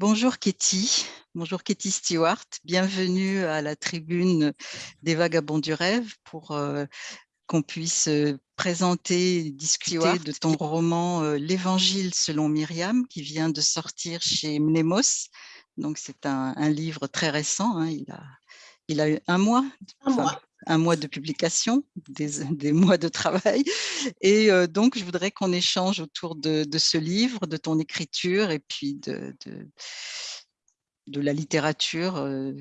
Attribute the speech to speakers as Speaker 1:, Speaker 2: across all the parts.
Speaker 1: Bonjour Katie, bonjour Katie Stewart, bienvenue à la tribune des Vagabonds du Rêve pour euh, qu'on puisse euh, présenter, discuter de ton roman euh, L'Évangile selon Myriam qui vient de sortir chez Mnemos. Donc c'est un, livre très récent, hein. il, a, il a eu un mois,
Speaker 2: un mois
Speaker 1: un mois de publication, des, mois de travail. Et euh, donc, je voudrais qu'on échange autour de, ce livre, de ton écriture et puis de, la littérature euh,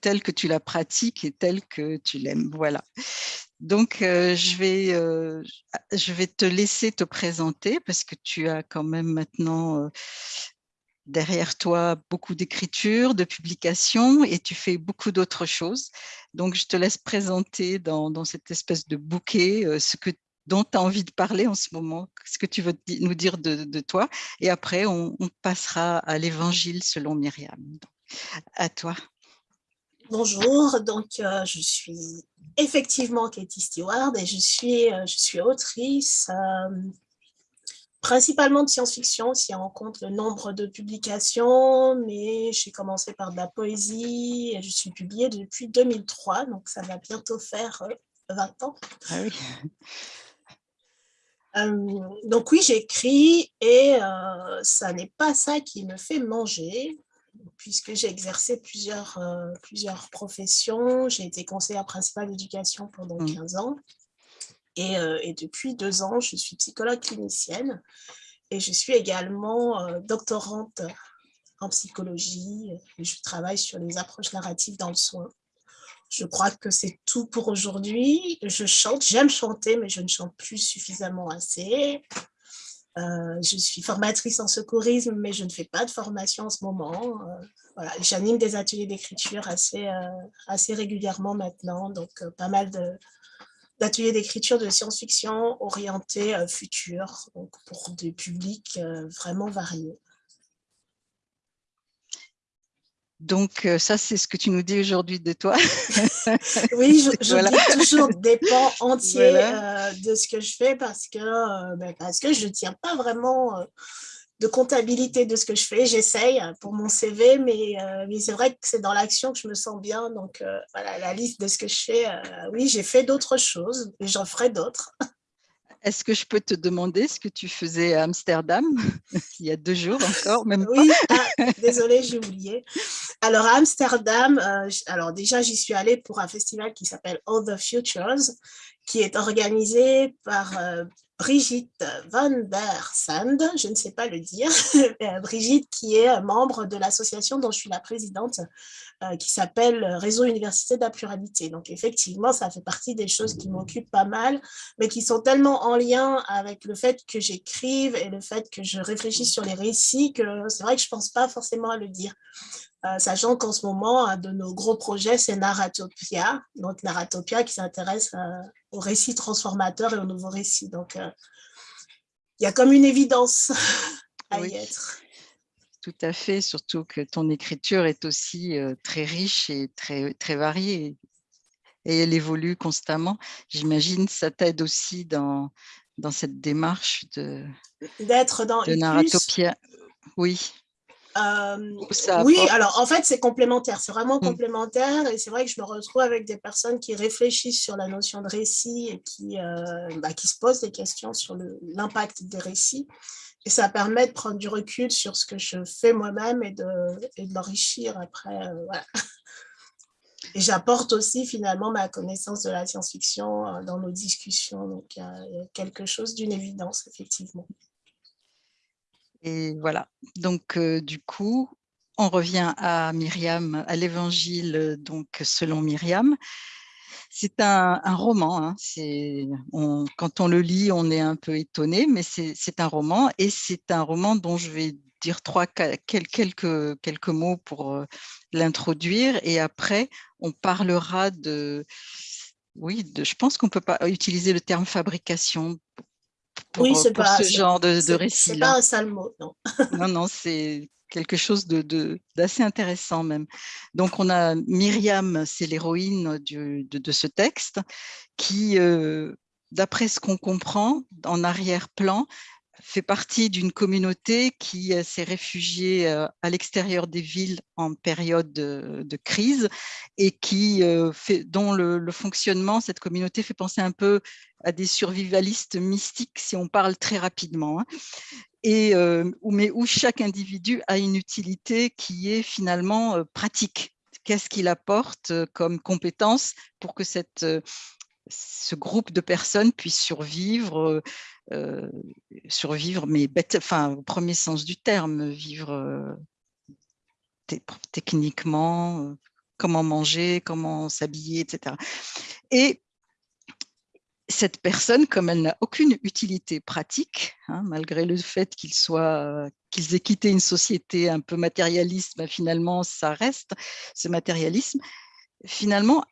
Speaker 1: telle que tu la pratiques et telle que tu l'aimes. Voilà. Donc, euh, je vais te laisser te présenter parce que tu as quand même maintenant derrière toi beaucoup d'écriture, de publications et tu fais beaucoup d'autres choses. Donc, je te laisse présenter dans, cette espèce de bouquet euh, ce que dont tu as envie de parler en ce moment, ce que tu veux nous dire de, toi. Et après, on, passera à l'évangile selon Myriam. à toi.
Speaker 2: Bonjour, donc euh, je suis effectivement Katie Stewart et je suis, euh, je suis autrice, principalement de science-fiction, si on compte le nombre de publications, mais j'ai commencé par de la poésie et je suis publiée depuis 2003, donc ça va bientôt faire 20 euh, ans. Ah oui. Euh, donc oui, j'écris et euh, ça n'est pas ça qui me fait manger, puisque j'ai exercé plusieurs, plusieurs professions. J'ai été conseillère principale d'éducation pendant 15 mmh. ans. Euh, et, depuis deux ans, je suis psychologue clinicienne et je suis également euh, doctorante en psychologie je travaille sur les approches narratives dans le soin. Je crois que c'est tout pour aujourd'hui. Je chante, j'aime chanter, mais je ne chante plus suffisamment assez. Euh, je suis formatrice en secourisme, mais je ne fais pas de formation en ce moment. voilà, J'anime des ateliers d'écriture assez, assez régulièrement maintenant, donc pas mal de, d'ateliers d'écriture de science-fiction orientés euh, futur, donc pour des publics euh, vraiment variés.
Speaker 1: Donc, euh, ça, c'est ce que tu nous dis aujourd'hui de toi.
Speaker 2: oui, je, dis toujours des pans entiers de ce que je fais parce que, ben, parce que je ne tiens pas vraiment de comptabilité de ce que je fais. J'essaye pour mon CV, mais, euh, mais c'est vrai que c'est dans l'action que je me sens bien. Donc, euh, voilà, la liste de ce que je fais. Euh, oui, j'ai fait d'autres choses et j'en ferai d'autres.
Speaker 1: Est-ce que je peux te demander ce que tu faisais à Amsterdam il y a deux jours encore, même
Speaker 2: Oui, ah, désolée, j'ai oublié. Alors, à Amsterdam, alors déjà, j'y suis allée pour un festival qui s'appelle All the Futures, qui est organisé par Brigitte van der Sand, je ne sais pas le dire, euh, Brigitte qui est membre de l'association dont je suis la présidente, euh, qui s'appelle Réseau Université de la Pluralité. Donc effectivement, ça fait partie des choses qui m'occupent pas mal, mais qui sont tellement en lien avec le fait que j'écrive et le fait que je réfléchisse sur les récits que c'est vrai que je ne pense pas forcément à le dire. Euh, sachant qu'en ce moment, un de nos gros projets, c'est Narratopia. Donc, Narratopia qui s'intéresse euh, aux récits transformateurs et aux nouveaux récits. Donc, euh, il y a comme une évidence à y être.
Speaker 1: Tout à fait, surtout que ton écriture est aussi très riche et très, très variée. Et elle évolue constamment. J'imagine que ça t'aide aussi dans, dans cette démarche de,
Speaker 2: d'être dans
Speaker 1: de Narratopia. Oui.
Speaker 2: Euh, oui, alors en fait, c'est complémentaire, c'est vraiment mmh. complémentaire et c'est vrai que je me retrouve avec des personnes qui réfléchissent sur la notion de récit et qui, euh, bah, qui se posent des questions sur l'impact des récits. Et ça permet de prendre du recul sur ce que je fais moi-même et de, et de l'enrichir après. Euh, et j'apporte aussi finalement ma connaissance de la science-fiction dans nos discussions. Donc il y a quelque chose d'une évidence, effectivement.
Speaker 1: Et voilà, donc euh, du coup, on revient à Myriam, à l'évangile donc selon Myriam. C'est un, roman, hein. quand on le lit, on est un peu étonné, mais c'est un roman et c'est un roman dont je vais dire trois, quelques, quelques mots pour euh, l'introduire et après on parlera de, oui, je pense qu'on ne peut pas utiliser le terme fabrication
Speaker 2: oui, c'est pas,
Speaker 1: ce genre de, de récit.
Speaker 2: C'est pas un sale mot, non.
Speaker 1: non, non, c'est quelque chose d'assez de, intéressant même. Donc, on a Myriam, c'est l'héroïne de, de, ce texte, qui, euh, d'après ce qu'on comprend, en arrière-plan, fait partie d'une communauté qui s'est réfugiée à l'extérieur des villes en période de, crise et qui fait, dont le, fonctionnement, cette communauté fait penser un peu à des survivalistes mystiques, si on parle très rapidement, hein. et, mais où chaque individu a une utilité qui est finalement pratique. Qu'est-ce qu'il apporte comme compétence pour que cette, ce groupe de personnes puisse survivre, euh, survivre, mais enfin, au premier sens du terme, vivre euh, techniquement, euh, comment manger, comment s'habiller, etc. Et cette personne, comme elle n'a aucune utilité pratique, hein, malgré le fait qu'ils aient quitté une société un peu matérialiste, ben, finalement, ça reste ce matérialisme. Finalement,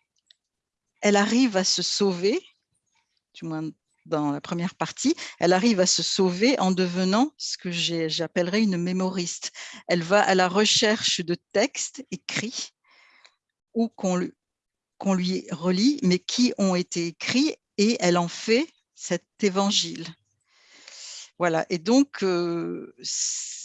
Speaker 1: elle arrive à se sauver, du moins dans la première partie, elle arrive à se sauver en devenant ce que j'appellerais une mémoriste. Elle va à la recherche de textes écrits ou qu'on lui relit, mais qui ont été écrits et elle en fait cet évangile. Voilà, et donc euh,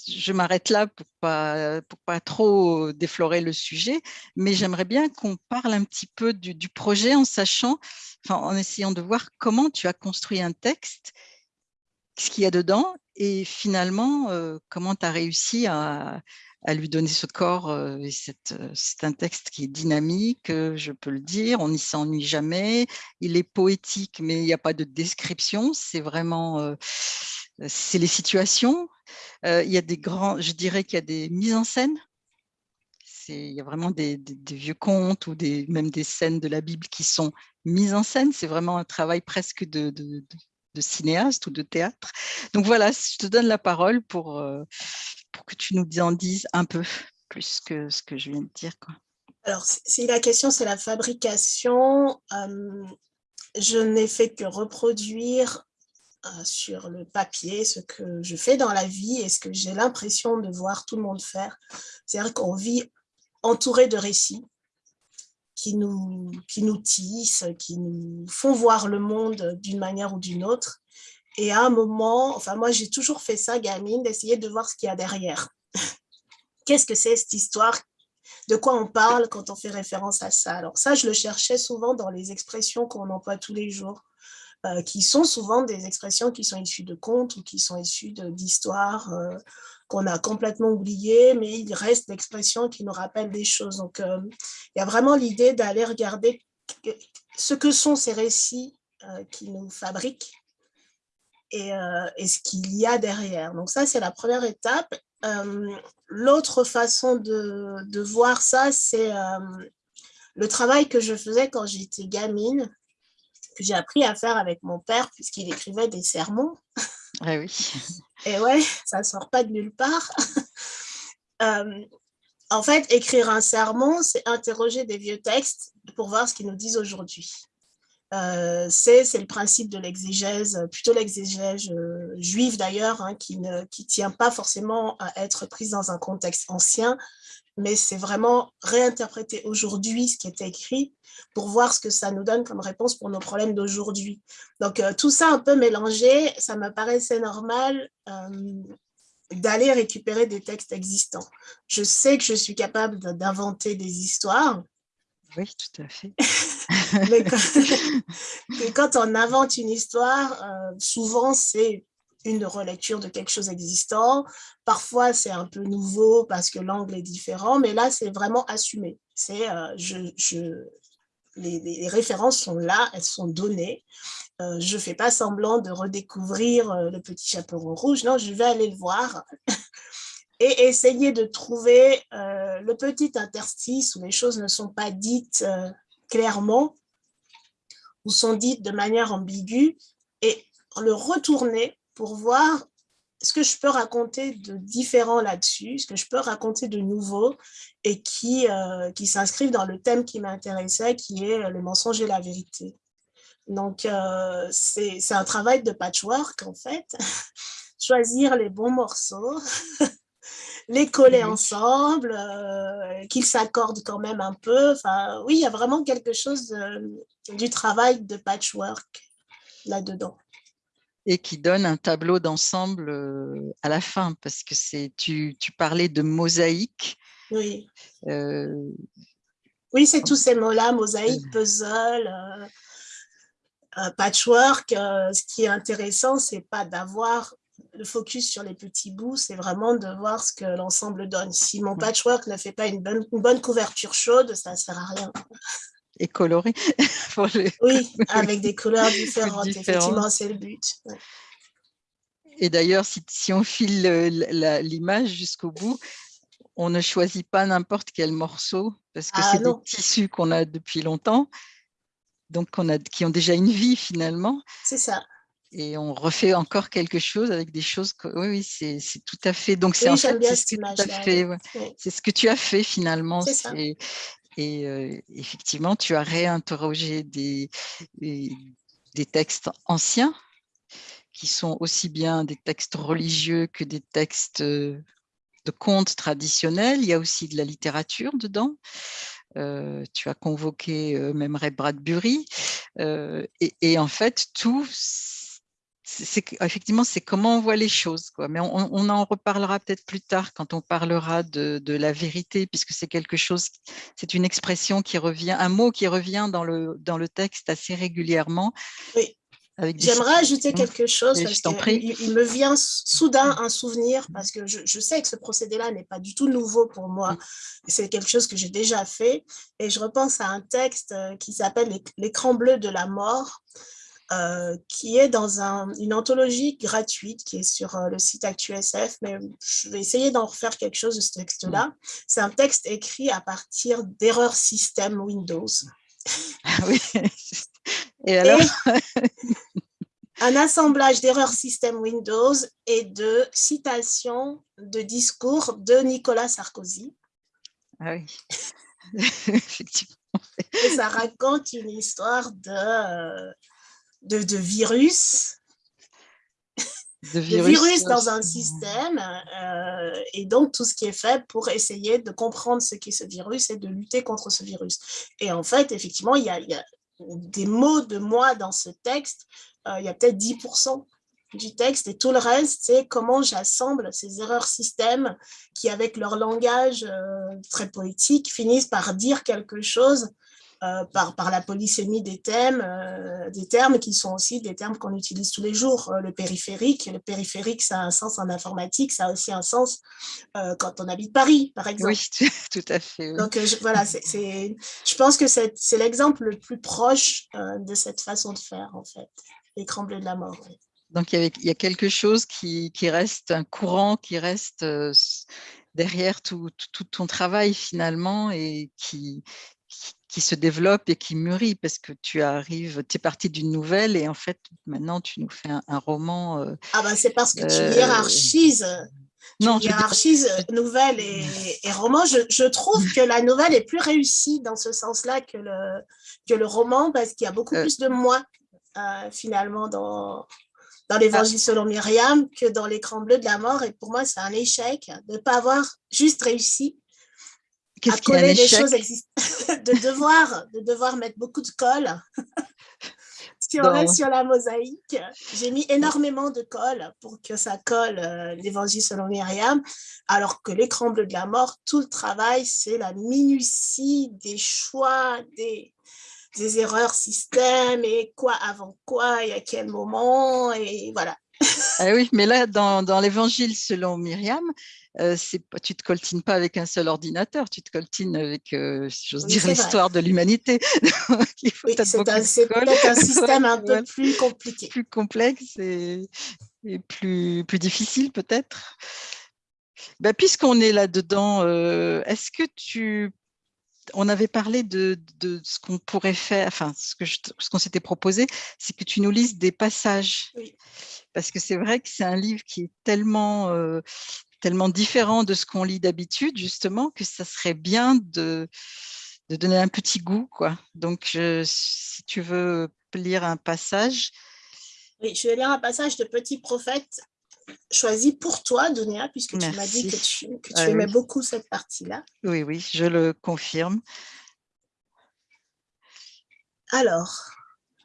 Speaker 1: je m'arrête là pour pas, pour pas trop déflorer le sujet, mais j'aimerais bien qu'on parle un petit peu du, projet en sachant, enfin, en essayant de voir comment tu as construit un texte, ce qu'il y a dedans, et finalement, euh, comment tu as réussi à, à lui donner ce corps. Euh, c'est un texte qui est dynamique, je peux le dire, on n'y s'ennuie jamais. Il est poétique, mais il n'y a pas de description. C'est vraiment c'est les situations. il y a des grands, je dirais qu'il y a des mises en scène. Il y a vraiment des, vieux contes ou même des scènes de la Bible qui sont mises en scène. C'est vraiment un travail presque de, cinéaste ou de théâtre. Donc voilà, je te donne la parole pour, pour que tu nous en dises un peu plus que ce que je viens de dire.
Speaker 2: Alors, si la question c'est la fabrication, je n'ai fait que reproduire euh, sur le papier ce que je fais dans la vie et ce que j'ai l'impression de voir tout le monde faire. C'est-à-dire qu'on vit entouré de récits qui nous, qui nous tissent, qui nous font voir le monde d'une manière ou d'une autre. Et à un moment, enfin moi j'ai toujours fait ça, gamine, d'essayer de voir ce qu'il y a derrière. Qu'est-ce que c'est cette histoire? De quoi on parle quand on fait référence à ça? Alors ça, je le cherchais souvent dans les expressions qu'on emploie tous les jours. Euh, qui sont souvent des expressions qui sont issues de contes ou qui sont issues d'histoires euh, qu'on a complètement oubliées, mais il reste d'expressions qui nous rappellent des choses. Donc, euh, il y a vraiment l'idée d'aller regarder ce que sont ces récits qui nous fabriquent et, ce qu'il y a derrière. Donc ça, c'est la première étape. L'autre façon de, de, voir ça, c'est le travail que je faisais quand j'étais gamine que j'ai appris à faire avec mon père puisqu'il écrivait des sermons.
Speaker 1: Ah oui.
Speaker 2: Et ouais, ça ne sort pas de nulle part. Euh, en fait, écrire un sermon, c'est interroger des vieux textes pour voir ce qu'ils nous disent aujourd'hui. Euh, c'est le principe de l'exégèse, plutôt l'exégèse euh, juive d'ailleurs, hein, qui ne qui tient pas forcément à être prise dans un contexte ancien, mais c'est vraiment réinterpréter aujourd'hui ce qui est écrit pour voir ce que ça nous donne comme réponse pour nos problèmes d'aujourd'hui. Donc, euh, tout ça un peu mélangé, ça me paraissait normal euh, d'aller récupérer des textes existants. Je sais que je suis capable d'inventer des histoires.
Speaker 1: Oui, tout à fait.
Speaker 2: mais, quand, on invente une histoire, euh, souvent c'est une relecture de quelque chose existant. Parfois, c'est un peu nouveau parce que l'angle est différent, mais là, c'est vraiment assumé. Euh, je, les, références sont là, elles sont données. Euh, je ne fais pas semblant de redécouvrir euh, le petit chaperon rouge. Non, je vais aller le voir et essayer de trouver le petit interstice où les choses ne sont pas dites clairement ou sont dites de manière ambiguë et le retourner pour voir ce que je peux raconter de différent là-dessus, ce que je peux raconter de nouveau et qui, euh, qui s'inscrivent dans le thème qui m'intéressait, qui est le mensonge et la vérité. Donc, euh, c'est un travail de patchwork, en fait. Choisir les bons morceaux, les coller ensemble, euh, qu'ils s'accordent quand même un peu. Enfin, oui, il y a vraiment quelque chose du travail de patchwork là-dedans.
Speaker 1: Et qui donne un tableau d'ensemble à la fin, parce que tu, tu, parlais de mosaïque.
Speaker 2: Oui. Euh, oui, c'est tous ces mots-là, mosaïque, euh. puzzle, patchwork. ce qui est intéressant, c'est pas d'avoir le focus sur les petits bouts, c'est vraiment de voir ce que l'ensemble donne. Si mon patchwork ne fait pas une bonne, une bonne couverture chaude, ça ne sert à rien
Speaker 1: et coloré.
Speaker 2: Oui, avec des couleurs différentes, effectivement, c'est le but.
Speaker 1: Et d'ailleurs, si, si, on file l'image jusqu'au bout, on ne choisit pas n'importe quel morceau parce que ah, c'est des tissus qu'on a depuis longtemps, donc on a, qui ont déjà une vie finalement.
Speaker 2: C'est ça.
Speaker 1: Et on refait encore quelque chose avec des choses que, oui, oui c'est tout à fait. Donc c'est
Speaker 2: oui,
Speaker 1: en fait,
Speaker 2: ce
Speaker 1: c'est ce que tu as fait finalement.
Speaker 2: C'est
Speaker 1: Et effectivement, tu as réinterrogé des, des, textes anciens qui sont aussi bien des textes religieux que des textes de contes traditionnels. Il y a aussi de la littérature dedans. tu as convoqué même Ray Bradbury. et, en fait, tout effectivement, c'est comment on voit les choses. Quoi. Mais on, en reparlera peut-être plus tard quand on parlera de, la vérité, puisque c'est quelque chose, c'est une expression qui revient, un mot qui revient dans le, dans le texte assez régulièrement.
Speaker 2: Oui. J'aimerais ajouter quelque chose parce qu'il il me vient soudain un souvenir parce que je, sais que ce procédé-là n'est pas du tout nouveau pour moi. C'est quelque chose que j'ai déjà fait et je repense à un texte euh, qui s'appelle L'écran bleu de la mort euh, qui est dans une anthologie gratuite qui est sur euh, le site ActuSF, mais je vais essayer d'en refaire quelque chose de ce texte-là. Mm. C'est un texte écrit à partir d'erreurs système Windows.
Speaker 1: Ah oui, et alors?
Speaker 2: Un assemblage d'erreurs système Windows et de citations de discours de Nicolas Sarkozy.
Speaker 1: Ah oui, effectivement.
Speaker 2: Et ça raconte une histoire de de, virus, de virus, dans un système, euh, et donc tout ce qui est fait pour essayer de comprendre ce qu'est ce virus et de lutter contre ce virus. Et en fait, effectivement, il y a, des mots de moi dans ce texte, euh, il y a peut-être 10% du texte, et tout le reste, c'est comment j'assemble ces erreurs système qui, avec leur langage euh, très poétique, finissent par dire quelque chose par, par la polysémie des thèmes, euh, des termes qui sont aussi des termes qu'on utilise tous les jours. Euh, le périphérique, le périphérique, ça a un sens en informatique, ça a aussi un sens quand on habite Paris, par exemple.
Speaker 1: Oui, tout à fait.
Speaker 2: Donc je, voilà, c'est, je pense que c'est, l'exemple le plus proche de cette façon de faire, en fait, l'écran bleu de la mort.
Speaker 1: Donc il y, a, quelque chose qui, qui, reste, un courant qui reste derrière tout, tout, ton travail finalement et qui, qui se développe et qui mûrit parce que tu arrives, tu es parti d'une nouvelle et en fait maintenant tu nous fais un, roman.
Speaker 2: Euh, ah ben c'est parce que tu euh, hiérarchises. Non, tu hiérarchises nouvelle et, et roman. Je, je, trouve que la nouvelle est plus réussie dans ce sens-là que le, que le roman parce qu'il y a beaucoup euh. plus de moi finalement dans, dans l'évangile selon Myriam que dans l'écran bleu de la mort. Et pour moi, c'est un échec de ne pas avoir juste réussi
Speaker 1: Qu'est-ce qui est des
Speaker 2: choses de devoir, de devoir mettre beaucoup de colle sur, sur la mosaïque. J'ai mis énormément de colle pour que ça colle euh, l'évangile selon Myriam, alors que l'écran bleu de la mort, tout le travail, c'est la minutie des choix, des, des erreurs système et quoi avant quoi et à quel moment et voilà.
Speaker 1: Ah oui, mais là, dans, dans l'évangile selon Myriam, euh, tu te coltines pas avec un seul ordinateur, tu te coltines avec, euh, j'ose dire, l'histoire de l'humanité.
Speaker 2: c'est peut-être un système un peu plus compliqué.
Speaker 1: Plus complexe et, plus, plus difficile peut-être. Ben, Puisqu'on est là-dedans, euh, est-ce que tu on avait parlé de, de ce qu'on pourrait faire, enfin, ce qu'on ce s'était proposé, c'est que tu nous lises des passages. Parce que c'est vrai que c'est un livre qui est tellement, euh, tellement différent de ce qu'on lit d'habitude, justement, que ça serait bien de, de donner un petit goût. Quoi. Donc, si tu veux lire un passage.
Speaker 2: Oui, je vais lire un passage de Petit Prophète choisi pour toi, Dunia, puisque tu m'as dit que tu, ah aimais beaucoup cette partie-là.
Speaker 1: Oui, oui, je le confirme.
Speaker 2: Alors,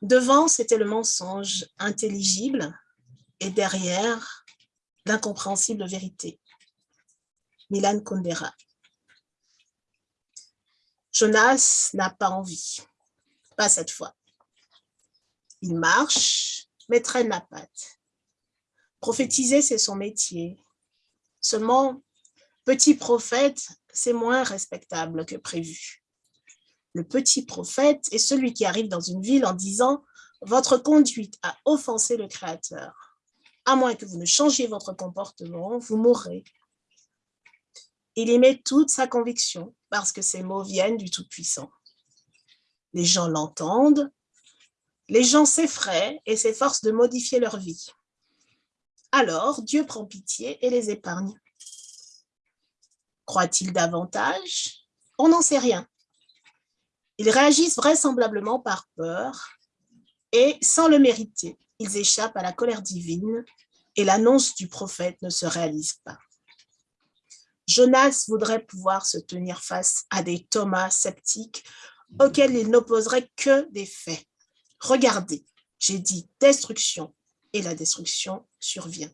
Speaker 2: devant, c'était le mensonge intelligible, et derrière l'incompréhensible vérité. Milan Kundera. Jonas n'a pas envie, pas cette fois. Il marche, mais traîne la patte. Prophétiser, c'est son métier. Seulement, petit prophète, c'est moins respectable que prévu. Le petit prophète est celui qui arrive dans une ville en disant « Votre conduite a offensé le Créateur. À moins que vous ne changiez votre comportement, vous mourrez. » Il y met toute sa conviction parce que ces mots viennent du Tout-Puissant. Les gens l'entendent, les gens s'effraient et s'efforcent de modifier leur vie. Alors, Dieu prend pitié et les épargne. Croit-il davantage? On n'en sait rien. Ils réagissent vraisemblablement par peur et, sans le mériter, ils échappent à la colère divine et l'annonce du prophète ne se réalise pas. Jonas voudrait pouvoir se tenir face à des Thomas sceptiques auxquels il n'opposerait que des faits. Regardez, j'ai dit destruction et la destruction survient.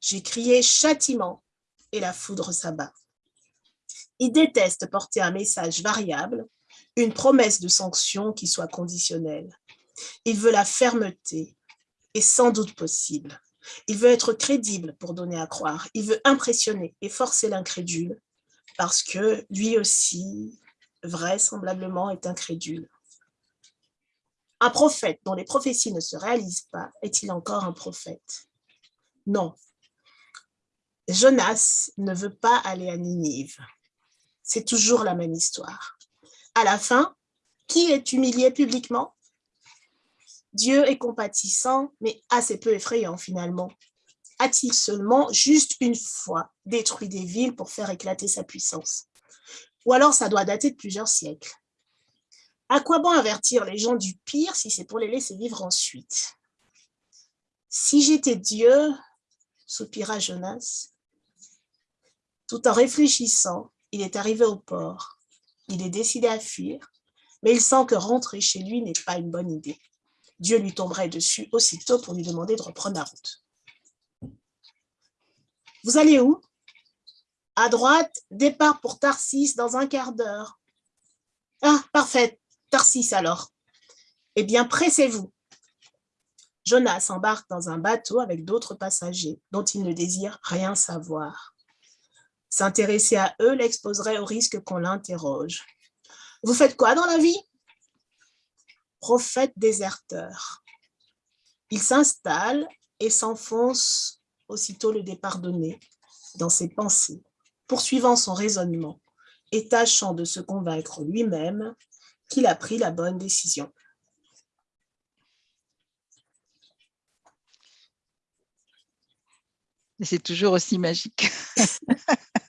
Speaker 2: J'ai crié châtiment et la foudre s'abat. Il déteste porter un message variable, une promesse de sanction qui soit conditionnelle. Il veut la fermeté et sans doute possible. Il veut être crédible pour donner à croire. Il veut impressionner et forcer l'incrédule parce que lui aussi, vraisemblablement, est incrédule. Un prophète dont les prophéties ne se réalisent pas, est-il encore un prophète? Non. Jonas ne veut pas aller à Ninive. C'est toujours la même histoire. À la fin, qui est humilié publiquement? Dieu est compatissant, mais assez peu effrayant finalement. A-t-il seulement juste une fois détruit des villes pour faire éclater sa puissance? Ou alors ça doit dater de plusieurs siècles. À quoi bon avertir les gens du pire si c'est pour les laisser vivre ensuite? Si j'étais Dieu, soupira Jonas, tout en réfléchissant, il est arrivé au port. Il est décidé à fuir, mais il sent que rentrer chez lui n'est pas une bonne idée. Dieu lui tomberait dessus aussitôt pour lui demander de reprendre la route. Vous allez où? À droite, départ pour Tarsis dans un quart d'heure. Ah, parfait, Tarsis alors. Eh bien, pressez-vous. Jonas embarque dans un bateau avec d'autres passagers dont il ne désire rien savoir. S'intéresser à eux l'exposerait au risque qu'on l'interroge. Vous faites quoi dans la vie? Prophète déserteur. Il s'installe et s'enfonce aussitôt le départ donné dans ses pensées, poursuivant son raisonnement et tâchant de se convaincre lui-même qu'il a pris la bonne décision.
Speaker 1: C'est toujours aussi magique.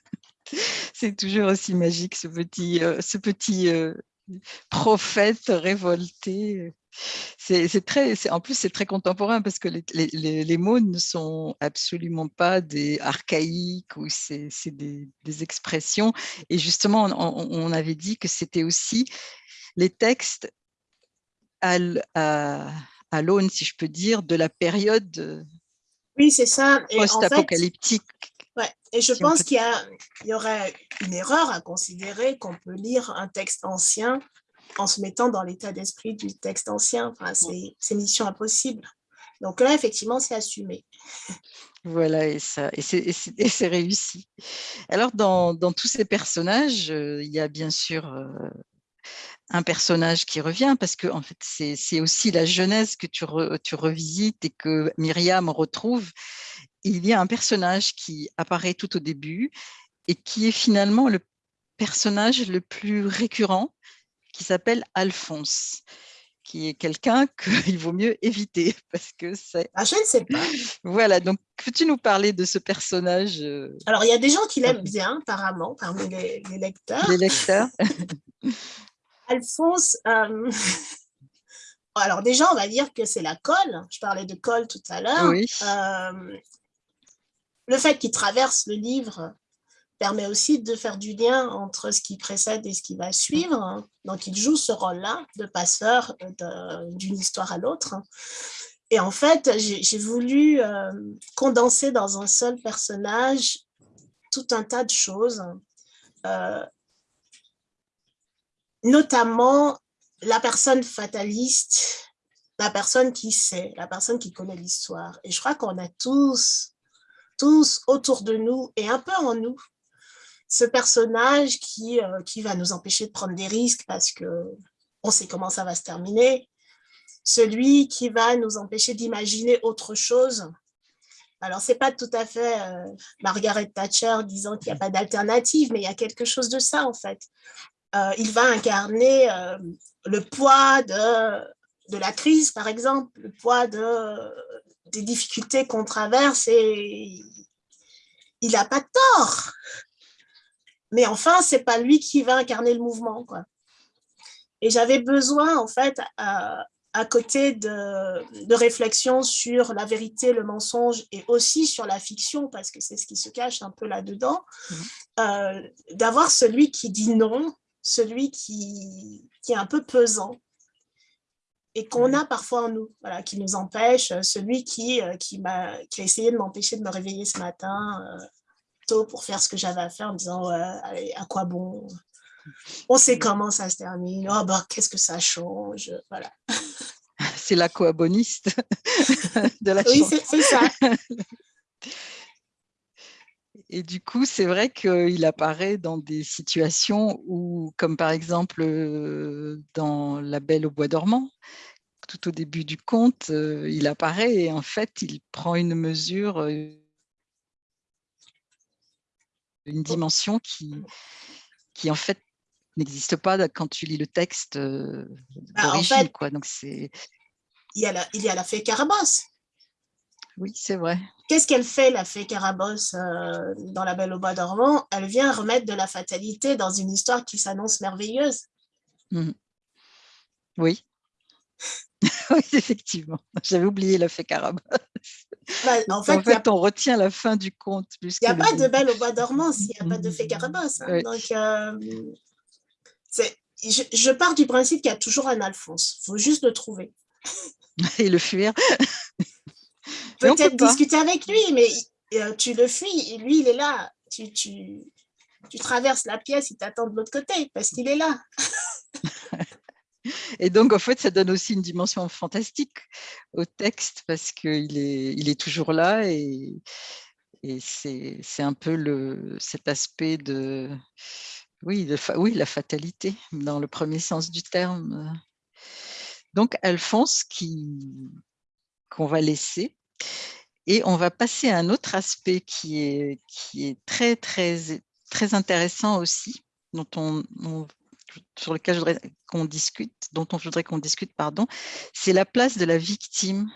Speaker 1: C'est toujours aussi magique ce petit, euh, ce petit euh, prophète révolté. C'est très, en plus, c'est très contemporain parce que les, mots ne sont absolument pas des archaïques ou c'est des, expressions. Et justement, on, avait dit que c'était aussi les textes à, à, l'aune, si je peux dire, de la période
Speaker 2: oui, c'est ça.
Speaker 1: post-apocalyptique.
Speaker 2: ouais. Et je pense qu'il y, y, aurait une erreur à considérer qu'on peut lire un texte ancien en se mettant dans l'état d'esprit du texte ancien. Enfin, c'est mission impossible. Donc là, effectivement, c'est assumé.
Speaker 1: Voilà, et, ça, et c'est réussi. Alors, dans, dans, tous ces personnages, euh, il y a bien sûr euh, un personnage qui revient, parce que en fait, c'est aussi la jeunesse que tu, tu revisites et que Myriam retrouve. Il y a un personnage qui apparaît tout au début et qui est finalement le personnage le plus récurrent, qui s'appelle Alphonse qui est quelqu'un qu'il vaut mieux éviter parce que c'est...
Speaker 2: Ah, je ne sais pas.
Speaker 1: Voilà, donc peux-tu nous parler de ce personnage euh,
Speaker 2: Alors, il y a des gens qui l'aiment bien, apparemment, parmi les, lecteurs.
Speaker 1: Les lecteurs.
Speaker 2: Alphonse, euh, alors déjà, on va dire que c'est la colle. Je parlais de colle tout à l'heure.
Speaker 1: Oui.
Speaker 2: Euh, le fait qu'il traverse le livre permet aussi de faire du lien entre ce qui précède et ce qui va suivre. Donc, il joue ce rôle-là de passeur d'une histoire à l'autre. Et en fait, j'ai voulu euh, condenser dans un seul personnage tout un tas de choses, euh, notamment la personne fataliste, la personne qui sait, la personne qui connaît l'histoire. Et je crois qu'on a tous, tous autour de nous et un peu en nous, ce personnage qui, euh, qui va nous empêcher de prendre des risques parce que on sait comment ça va se terminer, celui qui va nous empêcher d'imaginer autre chose. Alors, ce n'est pas tout à fait euh, Margaret Thatcher disant qu'il n'y a pas d'alternative, mais il y a quelque chose de ça, en fait. Euh, il va incarner euh, le poids de, de la crise, par exemple, le poids de, des difficultés qu'on traverse et il n'a pas tort. Mais enfin, ce n'est pas lui qui va incarner le mouvement. Quoi. Et j'avais besoin, en fait, à côté de, de réflexions sur la vérité, le mensonge et aussi sur la fiction, parce que c'est ce qui se cache un peu là-dedans, mmh. euh, d'avoir celui qui dit non, celui qui, qui est un peu pesant et qu'on a parfois en nous, voilà, qui nous empêche, celui qui, euh, qui, a, qui a essayé de m'empêcher de me réveiller ce matin euh, tôt pour faire ce que j'avais à faire en me disant allez, à quoi bon? On sait comment ça se termine. Oh, bah, qu'est-ce que ça change? Voilà.
Speaker 1: C'est l'aquaboniste de la
Speaker 2: Oui, c'est ça.
Speaker 1: Et du coup, c'est vrai qu'il apparaît dans des situations où, comme par exemple euh, dans La Belle au bois dormant, tout au début du conte, euh, il apparaît et en fait, il prend une mesure, euh, une dimension qui, qui en fait n'existe pas quand tu lis le texte bah, d'origine. quoi. Donc c'est.
Speaker 2: Il y a la, il y a la fée Carabosse.
Speaker 1: Oui, c'est vrai.
Speaker 2: Qu'est-ce qu'elle fait, la fée Carabosse, euh, dans La Belle au Bois dormant? Elle vient remettre de la fatalité dans une histoire qui s'annonce merveilleuse.
Speaker 1: Mmh. Oui. oui, effectivement. J'avais oublié la fée Carabosse. Bah, en fait, on retient la fin du conte.
Speaker 2: Il n'y a pas de Belle au Bois dormant s'il n'y a pas de fée Carabosse. Hein. Donc, euh, je, je, pars du principe qu'il y a toujours un Alphonse. Il faut juste le trouver.
Speaker 1: Et le fuir.
Speaker 2: Peut-être discuter avec lui, mais euh, tu le fuis. Lui, il est là. Tu, tu, tu traverses la pièce, il t'attend de l'autre côté parce qu'il est là.
Speaker 1: Et donc, en fait, ça donne aussi une dimension fantastique au texte parce qu'il est, il est toujours là et, et c'est un peu le, cet aspect de, oui, oui, la fatalité, dans le premier sens du terme. Donc, Alphonse, qu'on va laisser. Et on va passer à un autre aspect qui est, qui est très, très, très intéressant aussi, dont on, sur lequel je voudrais qu'on discute, dont on voudrait qu'on discute, pardon, c'est la place de la victime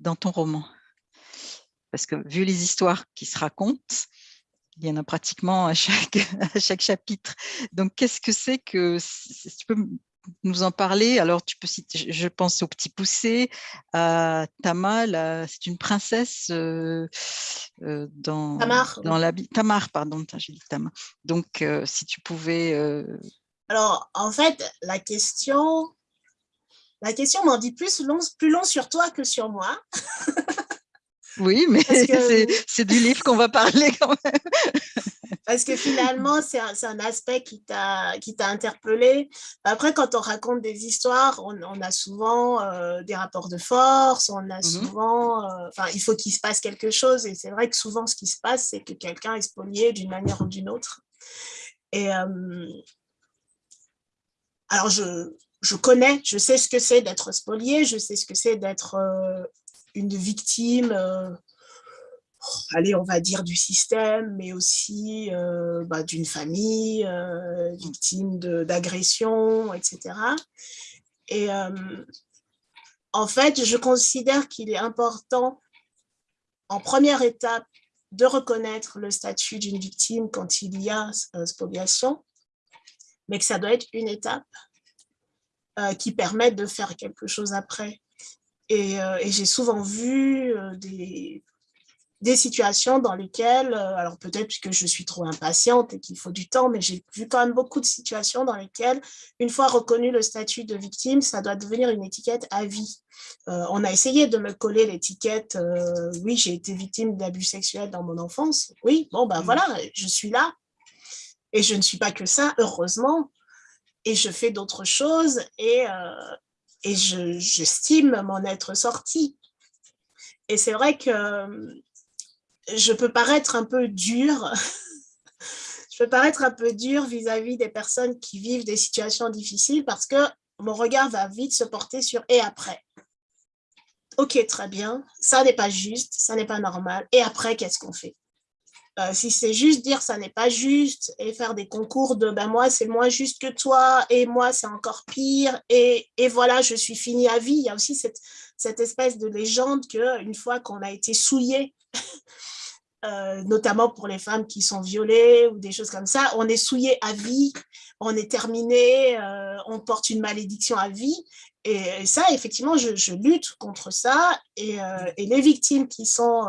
Speaker 1: dans ton roman. Parce que vu les histoires qui se racontent, il y en a pratiquement à chaque, à chaque chapitre. Donc, qu'est-ce que c'est que, nous en parler Alors, tu peux citer, je pense au Petit Poussé, à Tama, c'est une princesse euh, euh, dans,
Speaker 2: Tamar.
Speaker 1: dans la Tamar, pardon, j'ai dit Tamar. Donc, euh, si tu pouvais...
Speaker 2: Alors, en fait, la question, la question m'en dit plus long, plus long sur toi que sur moi.
Speaker 1: Oui, mais c'est du livre qu'on va parler quand même.
Speaker 2: Parce que finalement, c'est un, un, aspect qui t'a interpellé. Après, quand on raconte des histoires, on, on a souvent euh, des rapports de force, on a mmh souvent... Euh, enfin, il faut qu'il se passe quelque chose. Et c'est vrai que souvent, ce qui se passe, c'est que quelqu'un est spolié d'une manière ou d'une autre. Et euh, alors, je, je connais, je sais ce que c'est d'être spolié, je sais ce que c'est d'être une victime, euh, allez, on va dire du système, mais aussi euh, bah, d'une famille, euh, victime d'agression, etc. Et en fait, je considère qu'il est important, en première étape, de reconnaître le statut d'une victime quand il y a spoliation, mais que ça doit être une étape qui permet de faire quelque chose après. Euh, et, j'ai souvent vu euh, des, des situations dans lesquelles, euh, alors peut-être que je suis trop impatiente et qu'il faut du temps, mais j'ai vu quand même beaucoup de situations dans lesquelles, une fois reconnu le statut de victime, ça doit devenir une étiquette à vie. Euh, on a essayé de me coller l'étiquette euh, oui, j'ai été victime d'abus sexuels dans mon enfance ». Oui, bon, ben voilà, je suis là. Et je ne suis pas que ça, heureusement. Et je fais d'autres choses et, et j'estime m'en être sortie. Et c'est vrai que je peux paraître un peu dure, je peux paraître un peu dure vis-à-vis des personnes qui vivent des situations difficiles parce que mon regard va vite se porter sur « et après ». Ok, très bien, ça n'est pas juste, ça n'est pas normal. Et après, qu'est-ce qu'on fait? Euh, si c'est juste dire ça n'est pas juste et faire des concours de ben moi c'est moins juste que toi et moi c'est encore pire et, voilà je suis fini à vie. Il y a aussi cette, cette espèce de légende qu'une fois qu'on a été souillé Euh, notamment pour les femmes qui sont violées ou des choses comme ça, on est souillé à vie, on est terminé, euh, on porte une malédiction à vie. Et, ça, effectivement, je, lutte contre ça. Et, euh, et, les victimes qui sont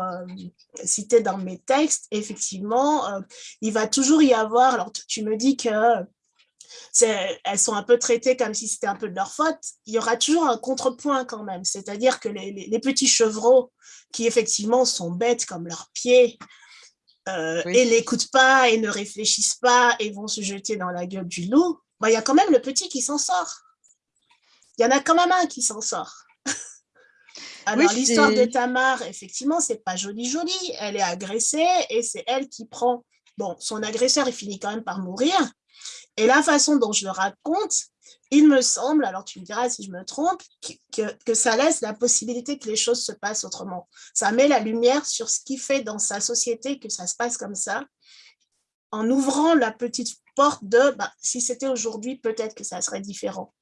Speaker 2: citées dans mes textes, effectivement, il va toujours y avoir, alors tu me dis que elles sont un peu traitées comme si c'était un peu de leur faute, il y aura toujours un contrepoint quand même. C'est-à-dire que les, petits chevreaux qui effectivement sont bêtes comme leurs pieds euh, et n'écoutent pas et ne réfléchissent pas et vont se jeter dans la gueule du loup, bah, il y a quand même le petit qui s'en sort. Il y en a quand même un qui s'en sort. Alors, l'histoire de Tamar, effectivement, c'est pas joli joli. Elle est agressée et c'est elle qui prend... Bon, son agresseur, il finit quand même par mourir, et la façon dont je le raconte, il me semble, alors tu me diras si je me trompe, que, ça laisse la possibilité que les choses se passent autrement. Ça met la lumière sur ce qui fait dans sa société que ça se passe comme ça, en ouvrant la petite porte de bah, si c'était aujourd'hui, peut-être que ça serait différent.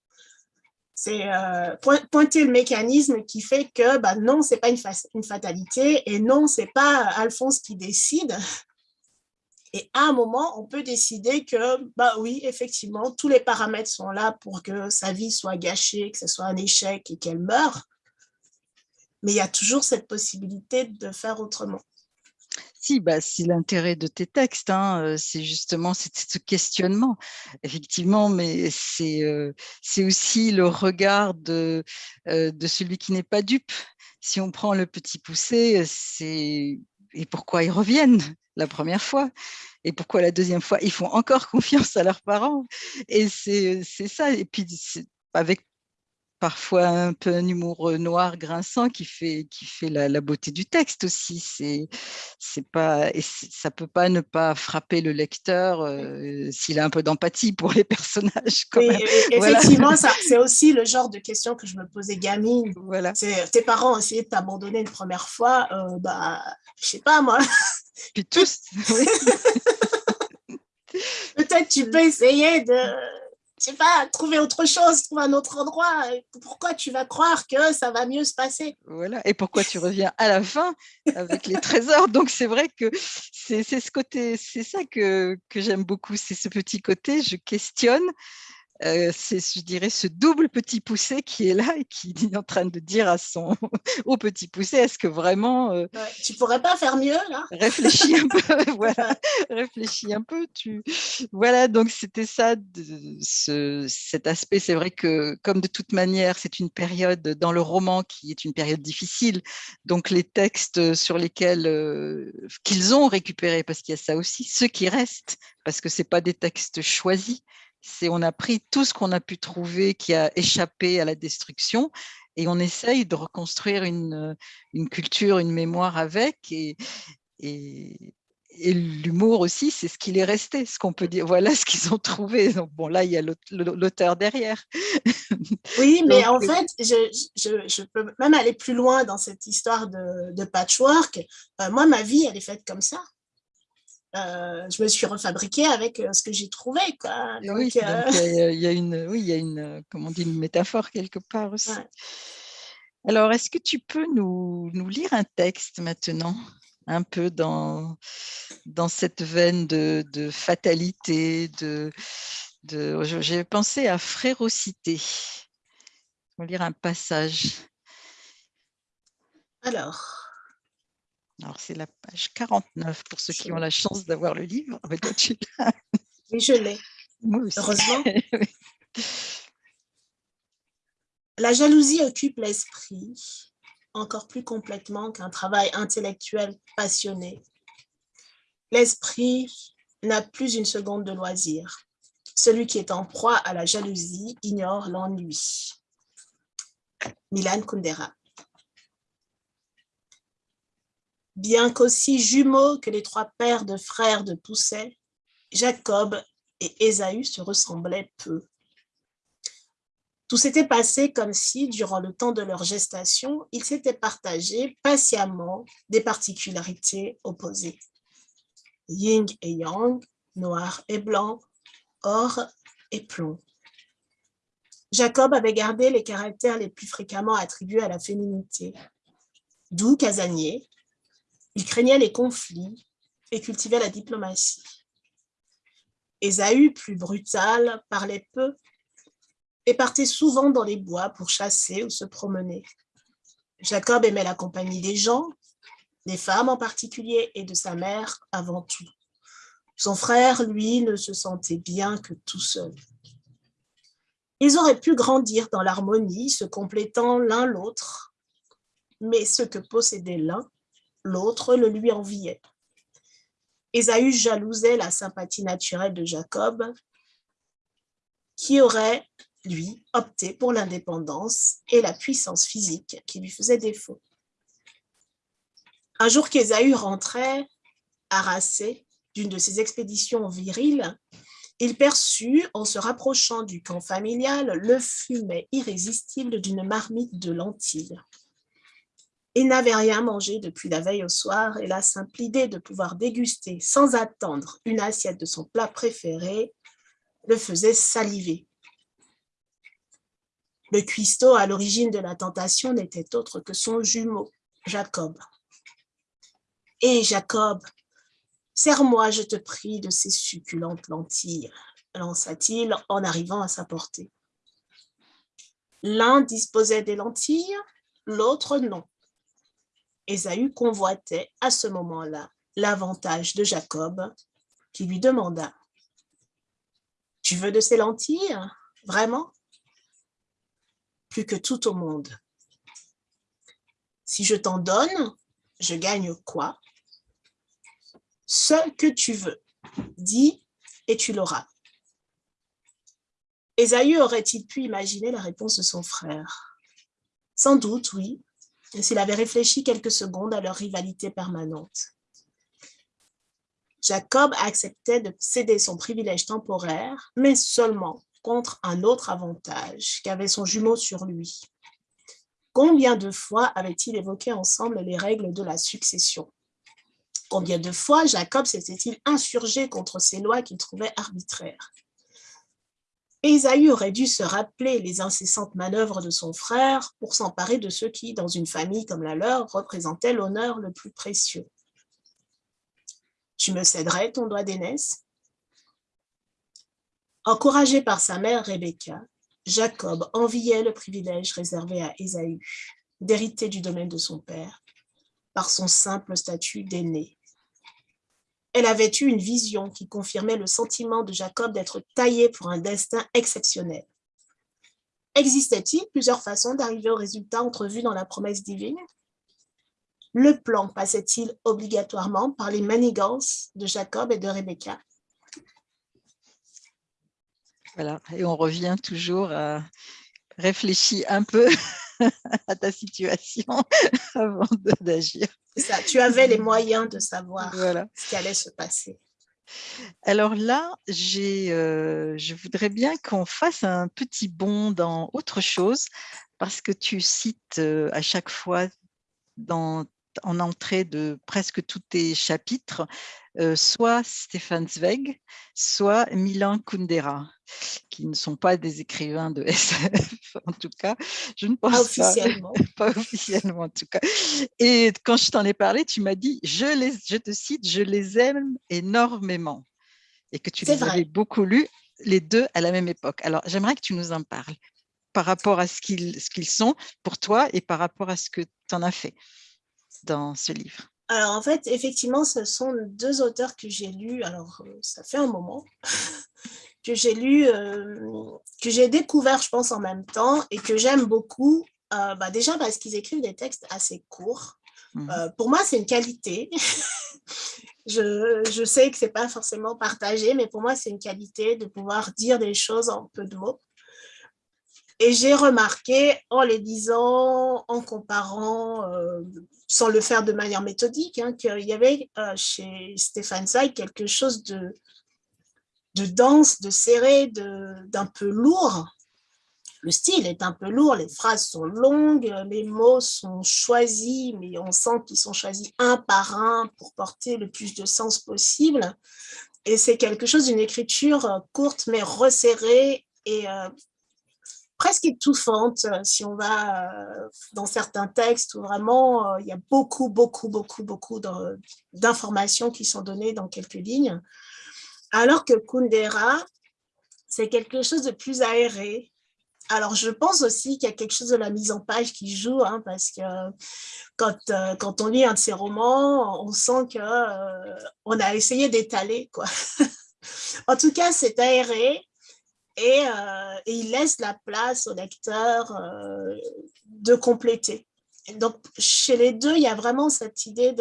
Speaker 2: C'est euh, pointer le mécanisme qui fait que bah, non, ce n'est pas une, fatalité et non, ce n'est pas Alphonse qui décide, et à un moment, on peut décider que, bah oui, effectivement, tous les paramètres sont là pour que sa vie soit gâchée, que ce soit un échec et qu'elle meure. Mais il y a toujours cette possibilité de faire autrement.
Speaker 1: Si, bah, si l'intérêt de tes textes, hein, euh, c'est justement ce questionnement, effectivement, mais c'est euh, aussi le regard de, euh, de celui qui n'est pas dupe. Si on prend le petit poussé, c'est et pourquoi ils reviennent la première fois? Et pourquoi la deuxième fois ils font encore confiance à leurs parents? Et c'est ça. Et puis avec parfois un peu un humour noir grinçant qui fait qui fait la, beauté du texte aussi. C'est c'est pas et ça peut pas ne pas frapper le lecteur s'il a un peu d'empathie pour les personnages
Speaker 2: oui, effectivement c'est aussi le genre de question que je me posais gamine. Voilà. Tes parents ont essayé de t'abandonner une première fois euh, bah je sais pas moi.
Speaker 1: Puis tous
Speaker 2: peut-être tu peux essayer de je sais pas, trouver autre chose, trouver un autre endroit. Pourquoi tu vas croire que ça va mieux se passer?
Speaker 1: Voilà, et pourquoi tu reviens à la fin avec les trésors? Donc c'est vrai que c'est ce côté, c'est ça que, que j'aime beaucoup, c'est ce petit côté, je questionne, euh, c'est, je dirais, ce double petit poussé qui est là et qui est en train de dire à son au petit poussé, est-ce que vraiment...
Speaker 2: Euh, tu pourrais pas faire mieux, là?
Speaker 1: Réfléchis un peu, voilà, réfléchis un peu. Tu... Voilà, donc c'était ça, ce, cet aspect. C'est vrai que, comme de toute manière, c'est une période dans le roman qui est une période difficile, donc les textes sur lesquels euh, qu'ils ont récupérés, parce qu'il y a ça aussi, ceux qui restent, parce que c'est pas des textes choisis, c'est on a pris tout ce qu'on a pu trouver qui a échappé à la destruction et on essaye de reconstruire une, une culture, une mémoire avec et, et, l'humour aussi, c'est ce qu'il est resté, ce qu'on peut dire, voilà ce qu'ils ont trouvé. Donc bon, là, il y a l'auteur derrière.
Speaker 2: Oui, mais en euh fait, je, je, je, peux même aller plus loin dans cette histoire de, de patchwork. Euh, moi, ma vie, elle est faite comme ça. Euh, je me suis refabriquée avec euh, ce que j'ai trouvé. Quoi.
Speaker 1: oui, il y, a une, oui, il y a une, comment on dit, une métaphore quelque part aussi. Alors, est-ce que tu peux nous, nous, lire un texte maintenant, un peu dans, dans cette veine de, de fatalité, de, de j'ai pensé à frérocité. On va lire un passage.
Speaker 2: Alors,
Speaker 1: Alors, c'est la page 49 pour ceux qui ont la chance d'avoir le livre.
Speaker 2: Mais toi, tu Oui, je l'ai. Heureusement. La jalousie occupe l'esprit encore plus complètement qu'un travail intellectuel passionné. L'esprit n'a plus une seconde de loisir. Celui qui est en proie à la jalousie ignore l'ennui. Milan Kundera. Bien qu'aussi jumeaux que les trois pères de frères de Pousset, Jacob et Ésaü se ressemblaient peu. Tout s'était passé comme si, durant le temps de leur gestation, ils s'étaient partagés patiemment des particularités opposées. Yin et yang, noir et blanc, or et plomb. Jacob avait gardé les caractères les plus fréquemment attribués à la féminité. Doux casanier, il craignait les conflits et cultivait la diplomatie. Ésaü, plus brutal, parlait peu et partait souvent dans les bois pour chasser ou se promener. Jacob aimait la compagnie des gens, des femmes en particulier et de sa mère avant tout. Son frère, lui, ne se sentait bien que tout seul. Ils auraient pu grandir dans l'harmonie, se complétant l'un l'autre, mais ce que possédait l'un, l'autre le lui enviait. Ésaü jalousait la sympathie naturelle de Jacob, qui aurait lui, optait pour l'indépendance et la puissance physique qui lui faisait défaut. Un jour qu'Ésaü rentrait, harassé d'une de ses expéditions viriles, il perçut, en se rapprochant du camp familial, le fumet irrésistible d'une marmite de lentilles. Il n'avait rien mangé depuis la veille au soir et la simple idée de pouvoir déguster sans attendre une assiette de son plat préféré le faisait saliver. Le cuistot à l'origine de la tentation n'était autre que son jumeau, Jacob. Et eh, Jacob, serre-moi, je te prie, de ces succulentes lentilles, lança-t-il en arrivant à sa portée. L'un disposait des lentilles, l'autre non. Ésaü convoitait à ce moment-là l'avantage de Jacob, qui lui demanda « Tu veux de ces lentilles Vraiment ?» plus que tout au monde. Si je t'en donne, je gagne quoi? Ce que tu veux. Dis et tu l'auras. Ésaü aurait-il pu imaginer la réponse de son frère? Sans doute, oui, s'il avait réfléchi quelques secondes à leur rivalité permanente. Jacob acceptait de céder son privilège temporaire, mais seulement contre un autre avantage qu'avait son jumeau sur lui. Combien de fois avaient-ils évoqué ensemble les règles de la succession? Combien de fois Jacob s'était-il insurgé contre ces lois qu'il trouvait arbitraires? Ésaü aurait dû se rappeler les incessantes manœuvres de son frère pour s'emparer de ceux qui, dans une famille comme la leur, représentaient l'honneur le plus précieux. « Tu me céderais ton doigt d'aînesse? Encouragé par sa mère Rebecca, Jacob enviait le privilège réservé à Ésaü d'hériter du domaine de son père par son simple statut d'aîné. Elle avait eu une vision qui confirmait le sentiment de Jacob d'être taillé pour un destin exceptionnel. Existait-il plusieurs façons d'arriver au résultat entrevu dans la promesse divine? Le plan passait-il obligatoirement par les manigances de Jacob et de Rebecca?
Speaker 1: Voilà, et on revient toujours à réfléchir un peu à ta situation avant d'agir.
Speaker 2: ça, tu avais les moyens de savoir ce qui allait se passer.
Speaker 1: Alors là, euh, je voudrais bien qu'on fasse un petit bond dans autre chose, parce que tu cites euh, à chaque fois dans en entrée de presque tous tes chapitres, euh, soit Stéphane Zweig, soit Milan Kundera, qui ne sont pas des écrivains de SF, en tout cas, je ne pense pas
Speaker 2: officiellement.
Speaker 1: Pas, officiellement, en tout cas. Et quand je t'en ai parlé, tu m'as dit, je, les, je te cite, je les aime énormément, et que tu les avais beaucoup lus, les deux à la même époque. Alors, j'aimerais que tu nous en parles par rapport à ce qu'ils sont pour toi et par rapport à ce que tu en as fait dans ce livre?
Speaker 2: Alors, en fait, effectivement, ce sont deux auteurs que j'ai lus, alors ça fait un moment, que j'ai lu, que j'ai découvert, je pense, en même temps, et que j'aime beaucoup, bah, déjà parce qu'ils écrivent des textes assez courts. Mmh. pour moi, c'est une qualité. je, je, sais que ce n'est pas forcément partagé, mais pour moi, c'est une qualité de pouvoir dire des choses en peu de mots. Et j'ai remarqué en les lisant, en comparant, euh, sans le faire de manière méthodique, hein, qu'il y avait euh, chez Stéphane Zweig quelque chose de, de dense, de serré, d'un peu lourd. Le style est un peu lourd, les phrases sont longues, les mots sont choisis, mais on sent qu'ils sont choisis un par un pour porter le plus de sens possible. Et c'est quelque chose d'une écriture courte mais resserrée et euh, presque étouffante euh, si on va euh, dans certains textes où vraiment euh, il y a beaucoup, beaucoup, beaucoup, beaucoup d'informations qui sont données dans quelques lignes. Alors que Kundera, c'est quelque chose de plus aéré. Alors, je pense aussi qu'il y a quelque chose de la mise en page qui joue, hein, parce que quand, quand on lit un de ses romans, on sent qu'on on a essayé d'étaler. en tout cas, c'est aéré, euh, et, il laisse la place au lecteur euh, de compléter. donc, chez les deux, il y a vraiment cette idée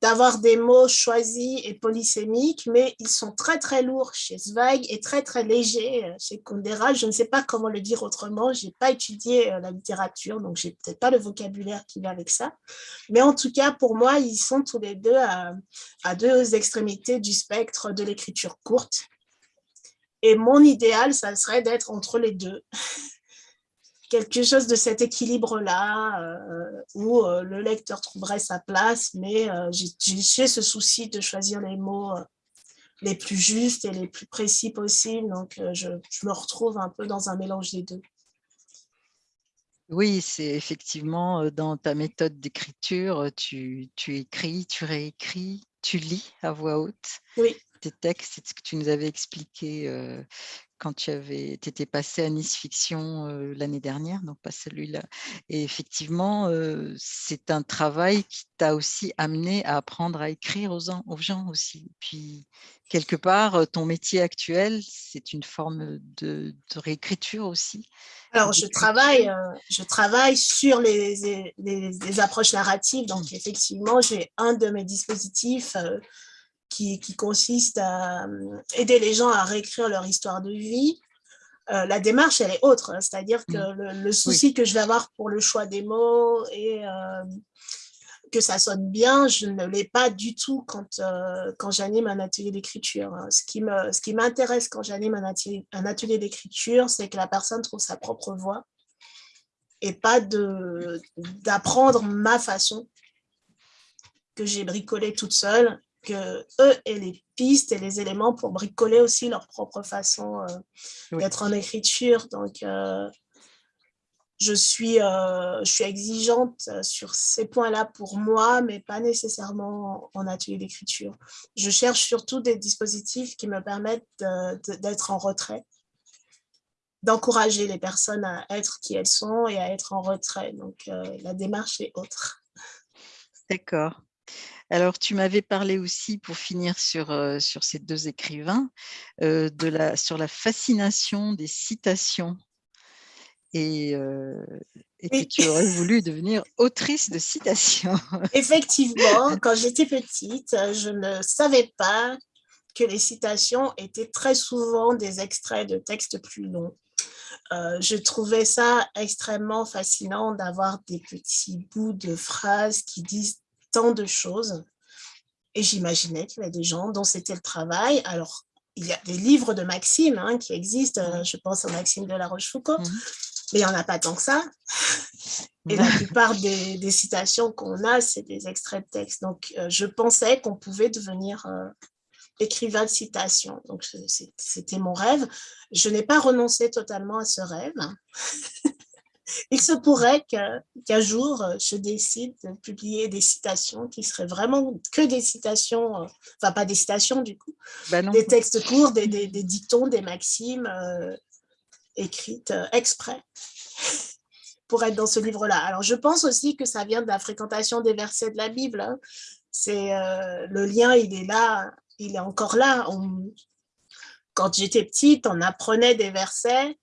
Speaker 2: d'avoir des mots choisis et polysémiques, mais ils sont très, très lourds chez Zweig et très, très légers euh, chez Kundera. Je ne sais pas comment le dire autrement. Je n'ai pas étudié la littérature, donc je n'ai peut-être pas le vocabulaire qui va avec ça. Mais en tout cas, pour moi, ils sont tous les deux à deux extrémités du spectre de l'écriture courte. Et mon idéal, ça serait d'être entre les deux. Quelque chose de cet équilibre-là, euh, où euh, le lecteur trouverait sa place, mais euh, j'ai ce souci de choisir les mots les plus justes et les plus précis possibles. Donc, je, me retrouve un peu dans un mélange des deux.
Speaker 1: Oui, c'est effectivement dans ta méthode d'écriture, tu, tu écris, tu réécris, tu lis à voix haute.
Speaker 2: Oui
Speaker 1: tes textes, c'est ce que tu nous avais expliqué quand tu avais, étais passé à Nice Fiction l'année dernière, donc pas celui-là. Et effectivement, c'est un travail qui t'a aussi amené à apprendre à écrire aux, aux gens aussi. Puis, quelque part, ton métier actuel, c'est une forme de, réécriture aussi.
Speaker 2: Alors, je travaille, je travaille sur les, les, approches narratives. Donc, mmh. effectivement, j'ai un de mes dispositifs qui, consiste à euh, aider les gens à réécrire leur histoire de vie. Euh, la démarche, elle est autre, hein. c'est-à-dire que mmh. le, souci que je vais avoir pour le choix des mots et euh, que ça sonne bien, je ne l'ai pas du tout quand, quand j'anime un atelier d'écriture. Hein. Ce qui m'intéresse quand j'anime un atelier, un atelier d'écriture, c'est que la personne trouve sa propre voix et pas d'apprendre ma façon que j'ai bricolée toute seule que eux aient les pistes et les éléments pour bricoler aussi leur propre façon euh, d'être en écriture. Donc, euh, je, suis, euh, je suis exigeante sur ces points-là pour moi, mais pas nécessairement en atelier d'écriture. Je cherche surtout des dispositifs qui me permettent d'être en retrait, d'encourager les personnes à être qui elles sont et à être en retrait. Donc, la démarche est autre.
Speaker 1: D'accord. Alors, tu m'avais parlé aussi, pour finir sur, sur ces deux écrivains, de la, sur la fascination des citations et, que tu aurais voulu devenir autrice de citations.
Speaker 2: Effectivement, quand j'étais petite, je ne savais pas que les citations étaient très souvent des extraits de textes plus longs. je trouvais ça extrêmement fascinant d'avoir des petits bouts de phrases qui disent tant de choses. Et j'imaginais qu'il y avait des gens dont c'était le travail. Alors, il y a des livres de Maxime hein, qui existent, euh, je pense à Maxime de la Rochefoucauld, mmh. mais il n'y en a pas tant que ça. Et la plupart des, citations qu'on a, c'est des extraits de texte. Donc, euh, je pensais qu'on pouvait devenir euh, écrivain de citation. Donc, c'était mon rêve. Je n'ai pas renoncé totalement à ce rêve. Il se pourrait qu'un jour, euh, je décide de publier des citations qui seraient vraiment que des citations, euh, enfin pas des citations du coup, bah des textes courts, des, des, dictons, des maximes euh, écrites exprès pour être dans ce livre-là. Alors, je pense aussi que ça vient de la fréquentation des versets de la Bible. Hein. C'est euh, Le lien, il est là, il est encore là. quand j'étais petite, on apprenait des versets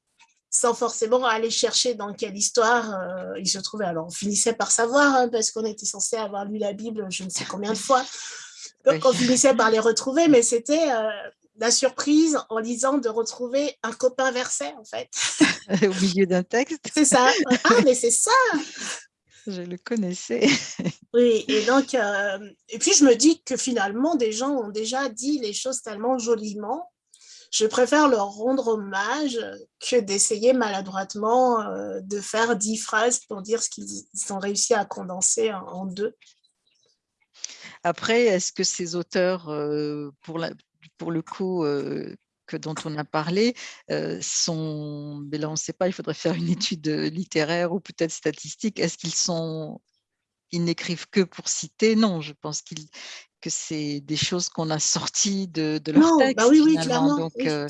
Speaker 2: sans forcément aller chercher dans quelle histoire euh, il se trouvait. Alors, on finissait par savoir, hein, parce qu'on était censé avoir lu la Bible je ne sais combien de fois. Donc, on finissait par les retrouver, mais c'était euh, la surprise en lisant de retrouver un copain verset, en fait.
Speaker 1: Au milieu d'un texte.
Speaker 2: C'est ça. Ah, mais c'est ça
Speaker 1: Je le connaissais.
Speaker 2: Oui, et donc, euh, et puis je me dis que finalement, des gens ont déjà dit les choses tellement joliment je préfère leur rendre hommage que d'essayer maladroitement euh, de faire dix phrases pour dire ce qu'ils ont réussi à condenser en, deux.
Speaker 1: Après, est-ce que ces auteurs, euh, pour, le coup, euh, que, dont on a parlé, sont, mais là on ne sait pas, il faudrait faire une étude littéraire ou peut-être statistique, est-ce qu'ils sont ils n'écrivent que pour citer? Non, je pense qu'ils que c'est des choses qu'on a sorties de, de leur non, texte.
Speaker 2: Bah oui, oui, clairement.
Speaker 1: Donc, euh,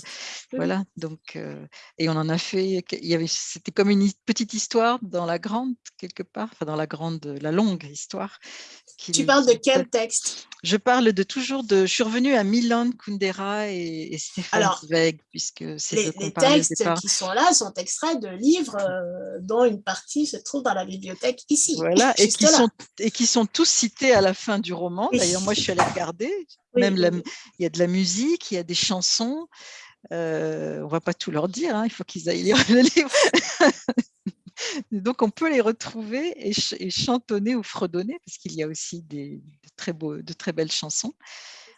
Speaker 1: voilà. Donc, euh, et on en a fait. Il y avait, c'était comme une petite histoire dans la grande quelque part, enfin dans la grande, la longue histoire.
Speaker 2: Tu parles de quel texte?
Speaker 1: Je parle de toujours de. Je suis revenue à Milan Kundera et, et Stéphane Alors, Zweig, puisque c'est
Speaker 2: les, les textes qui sont là sont extraits de livres euh, dont une partie se trouve dans la bibliothèque ici.
Speaker 1: Voilà, et qui sont et qui sont tous cités à la fin du roman. D'ailleurs, moi, je suis allée regarder. Même il y a de la musique, il y a des chansons. Euh, on ne va pas tout leur dire, hein, il faut qu'ils aillent lire le livre. Donc, on peut les retrouver et, chantonner ou fredonner, parce qu'il y a aussi des, de, très beaux, de très belles chansons.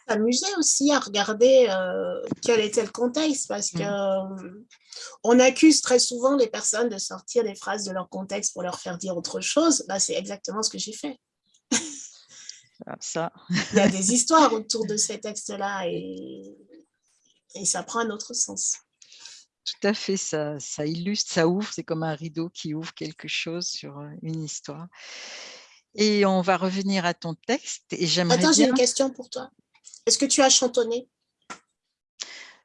Speaker 2: S'amuser aussi à regarder euh, quel était le contexte, parce que euh, on accuse très souvent les personnes de sortir des phrases de leur contexte pour leur faire dire autre chose. Bah, C'est exactement ce que j'ai fait.
Speaker 1: Ah, ça.
Speaker 2: Il y a des histoires autour de ces textes-là et, et ça prend un autre sens.
Speaker 1: Tout à fait, ça, ça illustre, ça ouvre, c'est comme un rideau qui ouvre quelque chose sur euh, une histoire. Et on va revenir à ton texte. Et j'aimerais
Speaker 2: Attends, j'ai une question pour toi. Est-ce que tu as chantonné?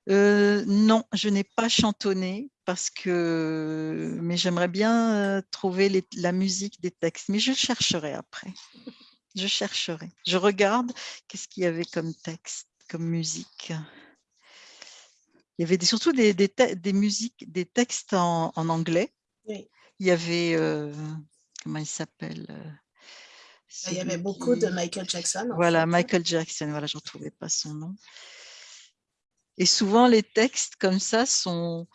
Speaker 1: Euh, Non, je n'ai pas chantonné parce que, mais j'aimerais bien euh, trouver la musique des textes, mais je chercherai après. Je chercherai. Je regarde qu'est-ce qu'il y avait comme texte, comme musique il y avait surtout des, des, musiques, des textes en, anglais. Il y avait, euh, comment il s'appelle euh,
Speaker 2: bah, Il y avait beaucoup de Michael Jackson.
Speaker 1: Voilà, Michael Jackson, voilà, je ne retrouvais pas son nom. Et souvent, les textes comme ça sont,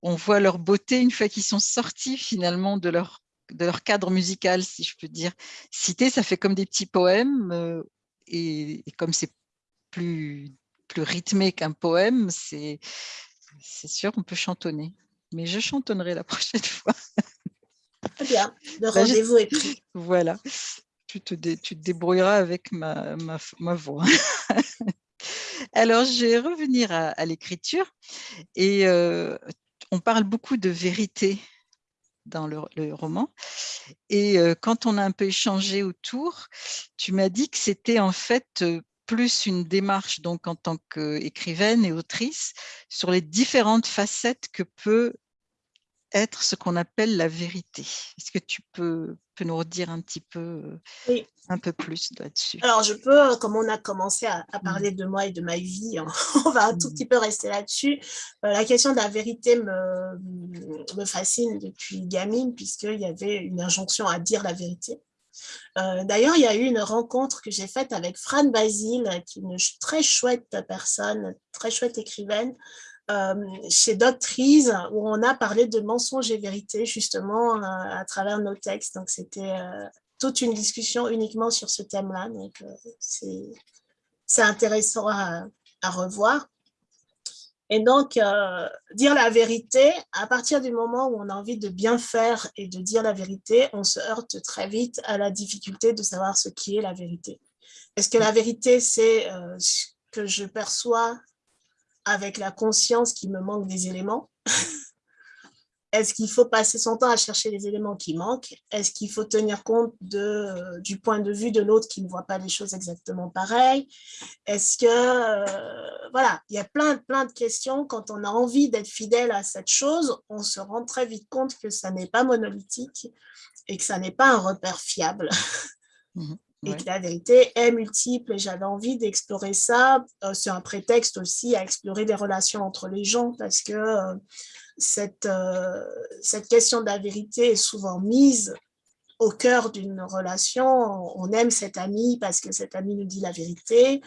Speaker 1: on voit leur beauté une fois qu'ils sont sortis finalement de leur, de leur cadre musical, si je peux dire. Citer, ça fait comme des petits poèmes, euh, et, et, comme c'est plus plus rythmé qu'un poème, c'est sûr, on peut chantonner. Mais je chantonnerai la prochaine fois.
Speaker 2: Très bien, le rendez-vous est pris.
Speaker 1: Voilà, tu te, tu te débrouilleras avec ma, ma, ma voix. Alors, je vais revenir à, l'écriture et euh, on parle beaucoup de vérité dans le, roman. Et euh, quand on a un peu échangé autour, tu m'as dit que c'était en fait euh, plus une démarche donc en tant qu'écrivaine et autrice sur les différentes facettes que peut être ce qu'on appelle la vérité. Est-ce que tu peux, peux, nous redire un petit peu, un peu plus là-dessus?
Speaker 2: Alors, je peux, comme on a commencé à, mmh. parler de moi et de ma vie, on va un tout mmh. petit peu rester là-dessus. Euh, la question de la vérité me, me fascine depuis gamine, puisqu'il y avait une injonction à dire la vérité. Euh, d'ailleurs, il y a eu une rencontre que j'ai faite avec Fran Basile, qui est une très chouette personne, très chouette écrivaine, euh, chez Doctrice, où on a parlé de mensonges et vérités, justement, euh, à travers nos textes. Donc, c'était toute une discussion uniquement sur ce thème-là. Donc, c'est intéressant à, revoir. Et donc, euh, dire la vérité, à partir du moment où on a envie de bien faire et de dire la vérité, on se heurte très vite à la difficulté de savoir ce qui est la vérité. Est-ce que la vérité, c'est euh, ce que je perçois avec la conscience qui me manque des éléments est-ce qu'il faut passer son temps à chercher les éléments qui manquent? Est-ce qu'il faut tenir compte de, du point de vue de l'autre qui ne voit pas les choses exactement pareilles Est-ce que, euh, voilà, il y a plein, plein de questions. Quand on a envie d'être fidèle à cette chose, on se rend très vite compte que ça n'est pas monolithique et que ça n'est pas un repère fiable. Mmh et que la vérité est multiple et j'avais envie d'explorer ça. Euh, c'est un prétexte aussi à explorer les relations entre les gens parce que euh, cette, euh, cette question de la vérité est souvent mise au cœur d'une relation. On aime cet ami parce que cet ami nous dit la vérité.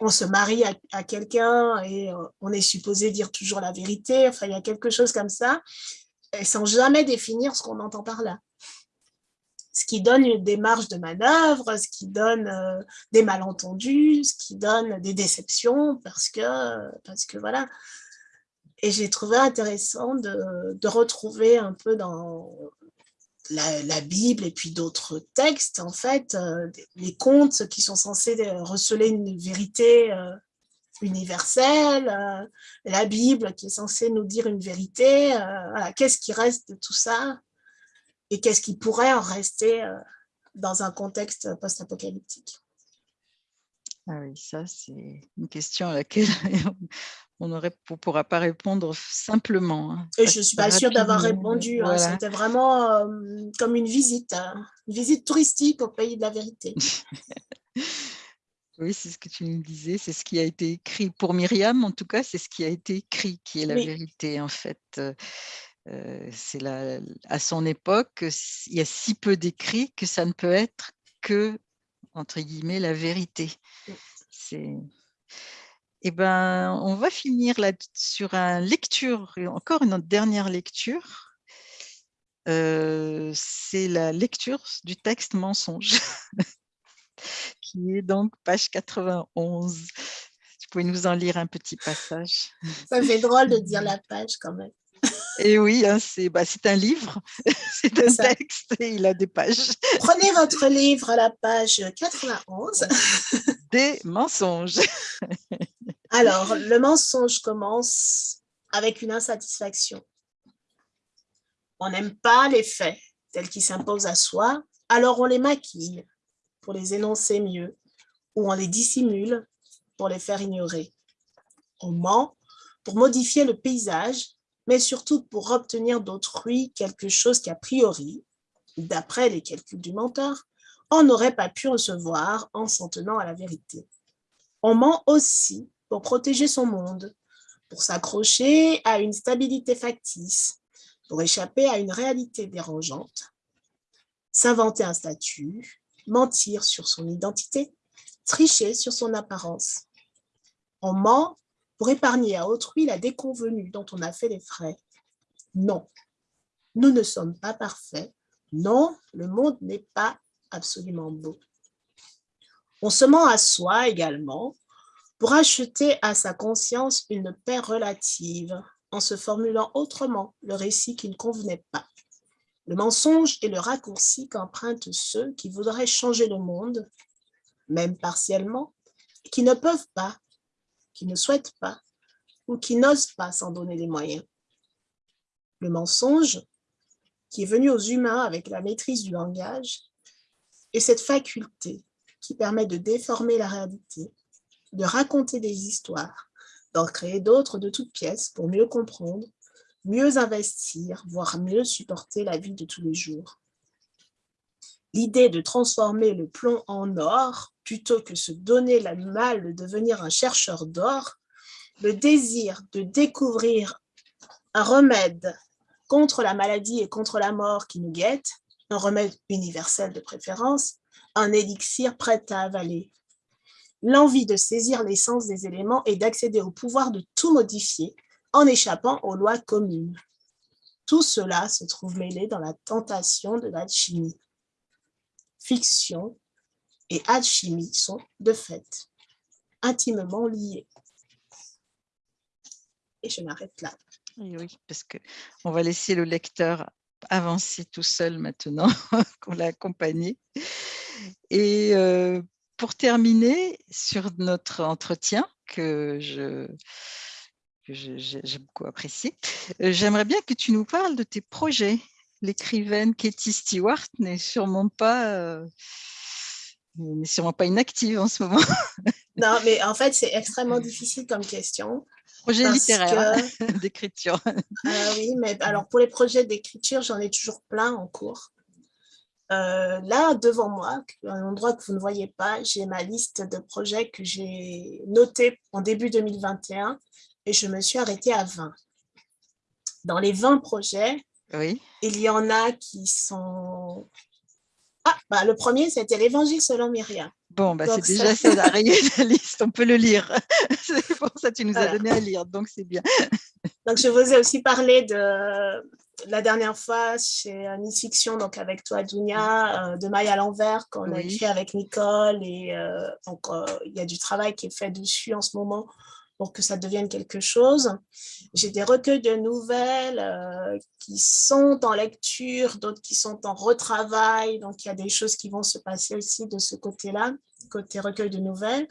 Speaker 2: On se marie à, quelqu'un et on est supposé dire toujours la vérité. Enfin, il y a quelque chose comme ça, et sans jamais définir ce qu'on entend par là. Ce qui donne une démarche de manœuvre, ce qui donne euh, des malentendus, ce qui donne des déceptions, parce que, parce que voilà, et j'ai trouvé intéressant de, retrouver un peu dans la, Bible et puis d'autres textes, en fait, euh, les contes qui sont censés receler une vérité euh, universelle, la Bible qui est censée nous dire une vérité. Qu'est-ce qui reste de tout ça? Et qu'est-ce qui pourrait en rester dans un contexte post-apocalyptique?
Speaker 1: Ah oui, ça, c'est une question à laquelle on ne pourra pas répondre simplement.
Speaker 2: Hein, et je ne suis pas sûre d'avoir répondu. Hein, c'était vraiment euh, comme une visite, hein, une visite touristique au pays de la vérité.
Speaker 1: oui, c'est ce que tu nous disais, c'est ce qui a été écrit. Pour Myriam, en tout cas, c'est ce qui a été écrit qui est la vérité, en fait. C'est à son époque, il y a si peu d'écrits que ça ne peut être que, entre guillemets, la vérité. C'est eh ben, on va finir là sur une lecture, encore une dernière lecture. Euh, c'est la lecture du texte mensonge, qui est donc page 91. Tu pouvais nous en lire un petit passage.
Speaker 2: Ça fait drôle de dire la page quand même.
Speaker 1: Et oui, hein, bah, c'est un livre, c'est un texte et il a des pages.
Speaker 2: Prenez votre livre à la page 91.
Speaker 1: Des mensonges.
Speaker 2: Alors, le mensonge commence avec une insatisfaction. On n'aime pas les faits tels qu'ils s'imposent à soi, alors on les maquille pour les énoncer mieux, ou on les dissimule pour les faire ignorer. On ment pour modifier le paysage, mais surtout pour obtenir d'autrui quelque chose qu'a priori, d'après les calculs du menteur, on n'aurait pas pu recevoir en s'en tenant à la vérité. On ment aussi pour protéger son monde, pour s'accrocher à une stabilité factice, pour échapper à une réalité dérangeante, s'inventer un statut, mentir sur son identité, tricher sur son apparence. On ment pour épargner à autrui la déconvenue dont on a fait les frais. Non, nous ne sommes pas parfaits. Non, le monde n'est pas absolument beau. On se ment à soi également pour acheter à sa conscience une paix relative en se formulant autrement le récit qui ne convenait pas. Le mensonge est le raccourci qu'empruntent ceux qui voudraient changer le monde, même partiellement, qui ne peuvent pas, qui ne souhaitent pas ou qui n'osent pas s'en donner les moyens. Le mensonge, qui est venu aux humains avec la maîtrise du langage, est cette faculté qui permet de déformer la réalité, de raconter des histoires, d'en créer d'autres de toutes pièces pour mieux comprendre, mieux investir, voire mieux supporter la vie de tous les jours. L'idée de transformer le plomb en or, plutôt que se donner la mal de devenir un chercheur d'or, le désir de découvrir un remède contre la maladie et contre la mort qui nous guette, un remède universel de préférence, un élixir prêt à avaler, l'envie de saisir l'essence des éléments et d'accéder au pouvoir de tout modifier en échappant aux lois communes. Tout cela se trouve mêlé dans la tentation de l'alchimie. Fiction et alchimie sont, de fait, intimement liés. Et je m'arrête là.
Speaker 1: Oui, parce qu'on va laisser le lecteur avancer tout seul maintenant qu'on l'a accompagné. Et euh, pour terminer sur notre entretien, que je, j'ai beaucoup apprécié. J'aimerais bien que tu nous parles de tes projets. L'écrivaine Katie Stewart n'est sûrement pas n'est sûrement pas inactive en ce moment.
Speaker 2: non, mais en fait, c'est extrêmement difficile comme question.
Speaker 1: Projet littéraire d'écriture.
Speaker 2: Ah oui, mais alors pour les projets d'écriture, j'en ai toujours plein en cours. Euh, là, devant moi, un endroit que vous ne voyez pas, j'ai ma liste de projets que j'ai notés en début 2021 et je me suis arrêtée à 20. Dans les 20 projets,
Speaker 1: oui.
Speaker 2: il y en a qui sont ah, bah, le premier, c'était l'Évangile selon Myriam.
Speaker 1: Bon, bah, c'est déjà ça, la liste, on peut le lire. c'est pour ça que tu nous as donné à lire, donc c'est bien.
Speaker 2: donc, je vous ai aussi parlé de la dernière fois chez Nice Fiction, donc avec toi, Dunia, euh, de Maille à l'envers, qu'on a écrit avec Nicole. Et euh, donc, euh, il y a du travail qui est fait dessus en ce moment pour que ça devienne quelque chose. J'ai des recueils de nouvelles euh, qui sont en lecture, d'autres qui sont en retravail, donc il y a des choses qui vont se passer aussi de ce côté-là, côté recueil de nouvelles.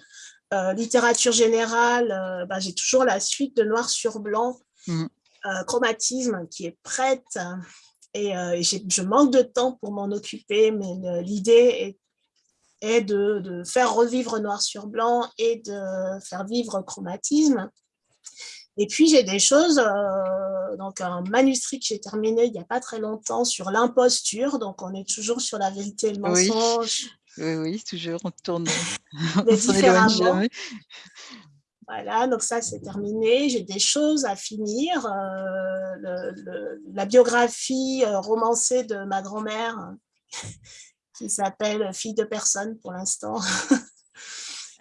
Speaker 2: Euh, littérature générale, euh, bah, j'ai toujours la suite de Noir sur Blanc, mmh. chromatisme qui est prête, et, et je manque de temps pour m'en occuper, mais l'idée est et de, faire revivre noir sur blanc et de faire vivre chromatisme. Et puis, j'ai des choses, euh, donc un manuscrit que j'ai terminé il n'y a pas très longtemps sur l'imposture, donc on est toujours sur la vérité et le mensonge.
Speaker 1: Oui, oui, toujours, on tourne,
Speaker 2: Mais différemment. Voilà, donc ça c'est terminé. J'ai des choses à finir. Euh, la biographie euh, romancée de ma grand-mère qui s'appelle Fille de personne pour l'instant.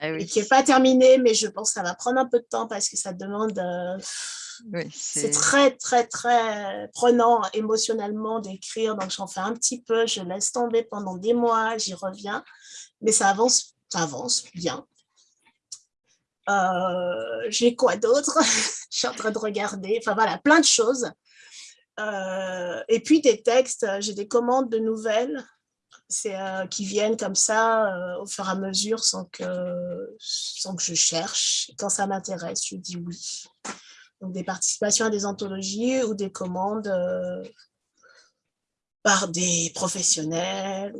Speaker 2: Ah et qui n'est pas terminée, mais je pense que ça va prendre un peu de temps parce que ça demande... Euh, c'est très, très, très prenant émotionnellement d'écrire. Donc, j'en fais un petit peu, je laisse tomber pendant des mois, j'y reviens. Mais ça avance, ça avance bien. Euh, j'ai quoi d'autre? Je suis en train de regarder. Enfin, voilà, plein de choses. Euh, et puis, des textes, j'ai des commandes de nouvelles euh, qui viennent comme ça euh, au fur et à mesure sans que, sans que je cherche. Quand ça m'intéresse, je dis oui. Donc des participations à des anthologies ou des commandes euh, par des professionnels,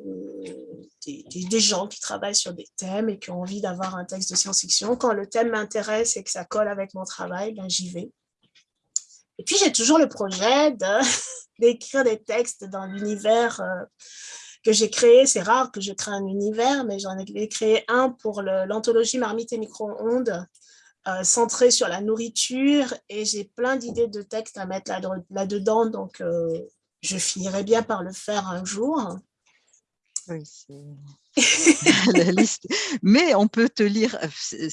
Speaker 2: des, des, gens qui travaillent sur des thèmes et qui ont envie d'avoir un texte de science-fiction. Quand le thème m'intéresse et que ça colle avec mon travail, ben, j'y vais. Et puis j'ai toujours le projet d'écrire des textes dans l'univers que j'ai créé. C'est rare que je crée un univers, mais j'en ai créé un pour l'anthologie Marmite et micro-ondes, euh, centré sur la nourriture. Et j'ai plein d'idées de textes à mettre là-dedans, donc euh, je finirai bien par le faire un jour.
Speaker 1: Mais on peut te lire... Euh,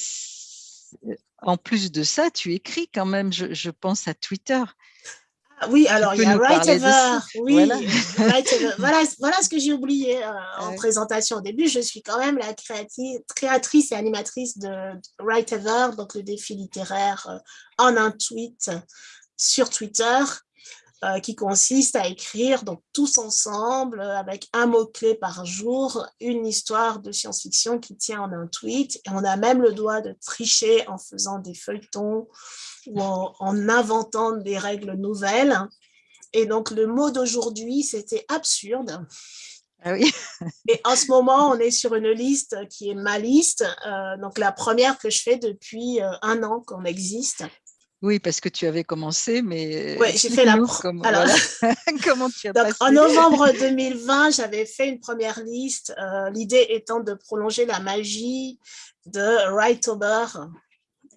Speaker 1: en plus de ça, tu écris quand même, je pense à Twitter.
Speaker 2: Oui, alors il y a Writever. Oui, voilà. voilà, ce que j'ai oublié euh, en présentation au début. Je suis quand même la créatrice et animatrice de Writever, donc le défi littéraire euh, en un tweet sur Twitter. Euh, qui consiste à écrire donc tous ensemble avec un mot-clé par jour, une histoire de science-fiction qui tient en un tweet. Et on a même le droit de tricher en faisant des feuilletons ou en, inventant des règles nouvelles. Et donc le mot d'aujourd'hui, c'était absurde.
Speaker 1: Ah oui.
Speaker 2: Et en ce moment, on est sur une liste qui est ma liste, euh, donc la première que je fais depuis euh, un an qu'on existe.
Speaker 1: Oui, parce que tu avais commencé, mais...
Speaker 2: Oui, j'ai fait la... Alors,
Speaker 1: comment tu as
Speaker 2: donc, En novembre 2020, j'avais fait une première liste, euh, l'idée étant de prolonger la magie de Writeober,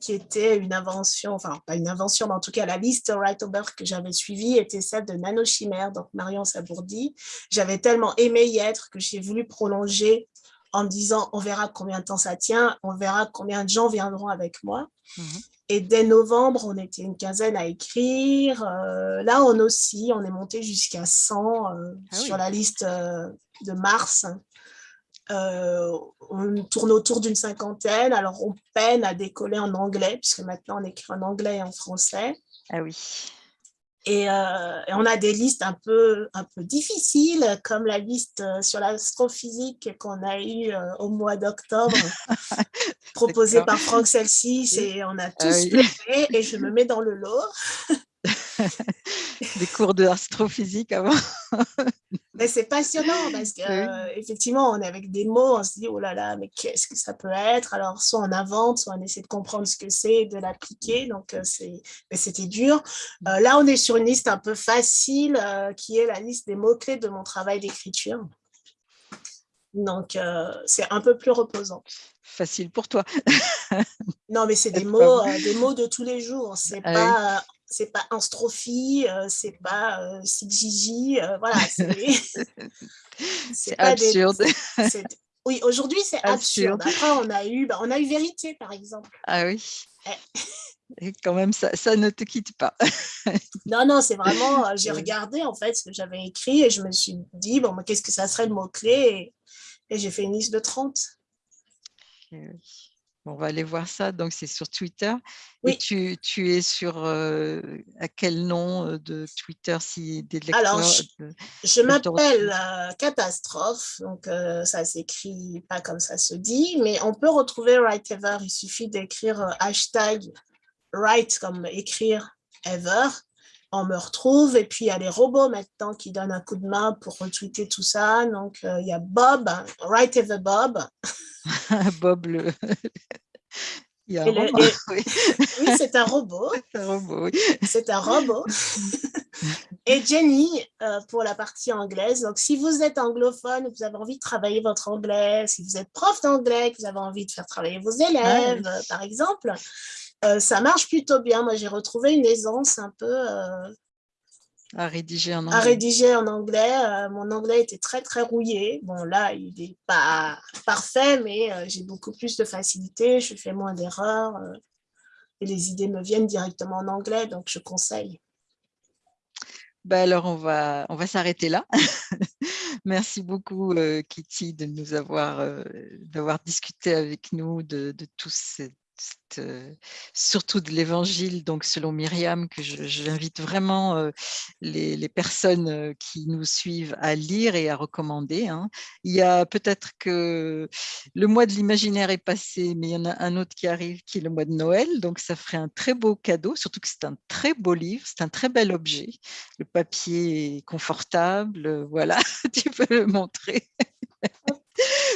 Speaker 2: qui était une invention, enfin pas une invention, mais en tout cas la liste Writeober que j'avais suivie était celle de Nanochimère, donc Marion Sabourdi. J'avais tellement aimé y être que j'ai voulu prolonger en me disant on verra combien de temps ça tient, on verra combien de gens viendront avec moi. Mmh et dès novembre, on était une quinzaine à écrire. Euh, là, on aussi, on est monté jusqu'à 100 euh, ah sur la liste euh, de mars. on tourne autour d'une cinquantaine. Alors, on peine à décoller en anglais, puisque maintenant, on écrit en anglais et en français.
Speaker 1: Ah oui.
Speaker 2: Et, on a des listes un peu, un peu difficiles, comme la liste sur l'astrophysique qu'on a eue au mois d'octobre, proposée par Franck Celsis, et on a ah tous pleuré, et je me mets dans le lot.
Speaker 1: des cours d'astrophysique avant.
Speaker 2: mais c'est passionnant parce qu'effectivement, on est avec des mots, on se dit, oh là là, mais qu'est-ce que ça peut être? Alors, soit on invente, soit on essaie de comprendre ce que c'est, de l'appliquer, donc c'était dur. Euh, là, on est sur une liste un peu facile, euh, qui est la liste des mots-clés de mon travail d'écriture. Donc, euh, c'est un peu plus reposant.
Speaker 1: Facile pour toi.
Speaker 2: non, mais c'est des mots, des mots de tous les jours. C'est ah pas c'est pas Anstrophie, euh, c'est pas euh, Gigi, euh, voilà.
Speaker 1: C'est absurde.
Speaker 2: oui, aujourd'hui, c'est absurde. Après, on a, eu, bah, on a eu Vérité, par exemple.
Speaker 1: Ah oui. Et quand même, ça, ça, ne te quitte pas.
Speaker 2: non, non, c'est vraiment, euh, j'ai regardé en fait ce que j'avais écrit et je me suis dit, bon, qu'est-ce que ça serait le mot-clé? Et, et j'ai fait une liste de 30.
Speaker 1: Oui on va aller voir ça. Donc, c'est sur Twitter. Et tu, tu es sur euh, à quel nom euh, de Twitter si des lecteurs
Speaker 2: Alors, je, m'appelle euh, Catastrophe. Donc, ça s'écrit pas comme ça se dit, mais on peut retrouver Write Ever. Il suffit d'écrire hashtag Write comme écrire Ever. On me retrouve. Et puis, il y a les robots maintenant qui donnent un coup de main pour retweeter tout ça. Donc, il y a Bob, Write Ever Bob.
Speaker 1: Bob le...
Speaker 2: oui, c'est un robot.
Speaker 1: C'est un robot,
Speaker 2: C'est un robot. et Jenny, euh, pour la partie anglaise. Donc, si vous êtes anglophone, vous avez envie de travailler votre anglais, si vous êtes prof d'anglais, que vous avez envie de faire travailler vos élèves, par exemple, euh, ça marche plutôt bien. Moi, j'ai retrouvé une aisance un peu euh,
Speaker 1: à rédiger en anglais.
Speaker 2: À rédiger en anglais. Euh, mon anglais était très, très rouillé. Bon, là, il n'est pas parfait, mais j'ai beaucoup plus de facilité. Je fais moins d'erreurs. Et les idées me viennent directement en anglais, donc je conseille.
Speaker 1: Ben alors, on va, on va s'arrêter là. Merci beaucoup, Kitty, de nous avoir, d'avoir discuté avec nous de, de tous ces surtout de l'évangile, donc selon Myriam, que j'invite vraiment euh, les, personnes euh, qui nous suivent à lire et à recommander. Hein. Il y a peut-être que le mois de l'imaginaire est passé, mais il y en a un autre qui arrive, qui est le mois de Noël, donc ça ferait un très beau cadeau, surtout que c'est un très beau livre, c'est un très bel objet. Le papier est confortable, voilà, tu peux le montrer.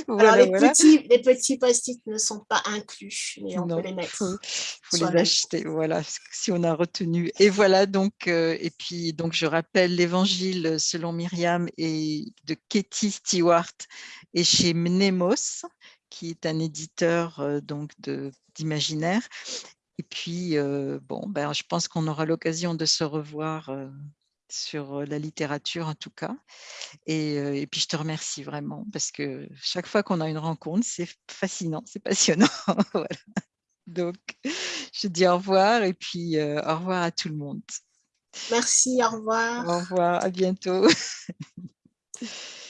Speaker 2: Alors, les, Petits, les petits post-it ne sont pas inclus, mais on peut les mettre.
Speaker 1: Il faut, les acheter, voilà, si on a retenu. Et voilà, donc, euh, et puis, donc, je rappelle l'évangile selon Myriam et de Katie Stewart et chez Mnemos, qui est un éditeur euh, donc d'imaginaire. Et puis, euh, bon, ben, je pense qu'on aura l'occasion de se revoir sur la littérature en tout cas. Et, puis je te remercie vraiment parce que chaque fois qu'on a une rencontre, c'est fascinant, c'est passionnant. Donc, je dis au revoir et puis au revoir à tout le monde.
Speaker 2: Merci, au revoir.
Speaker 1: Au revoir, à bientôt.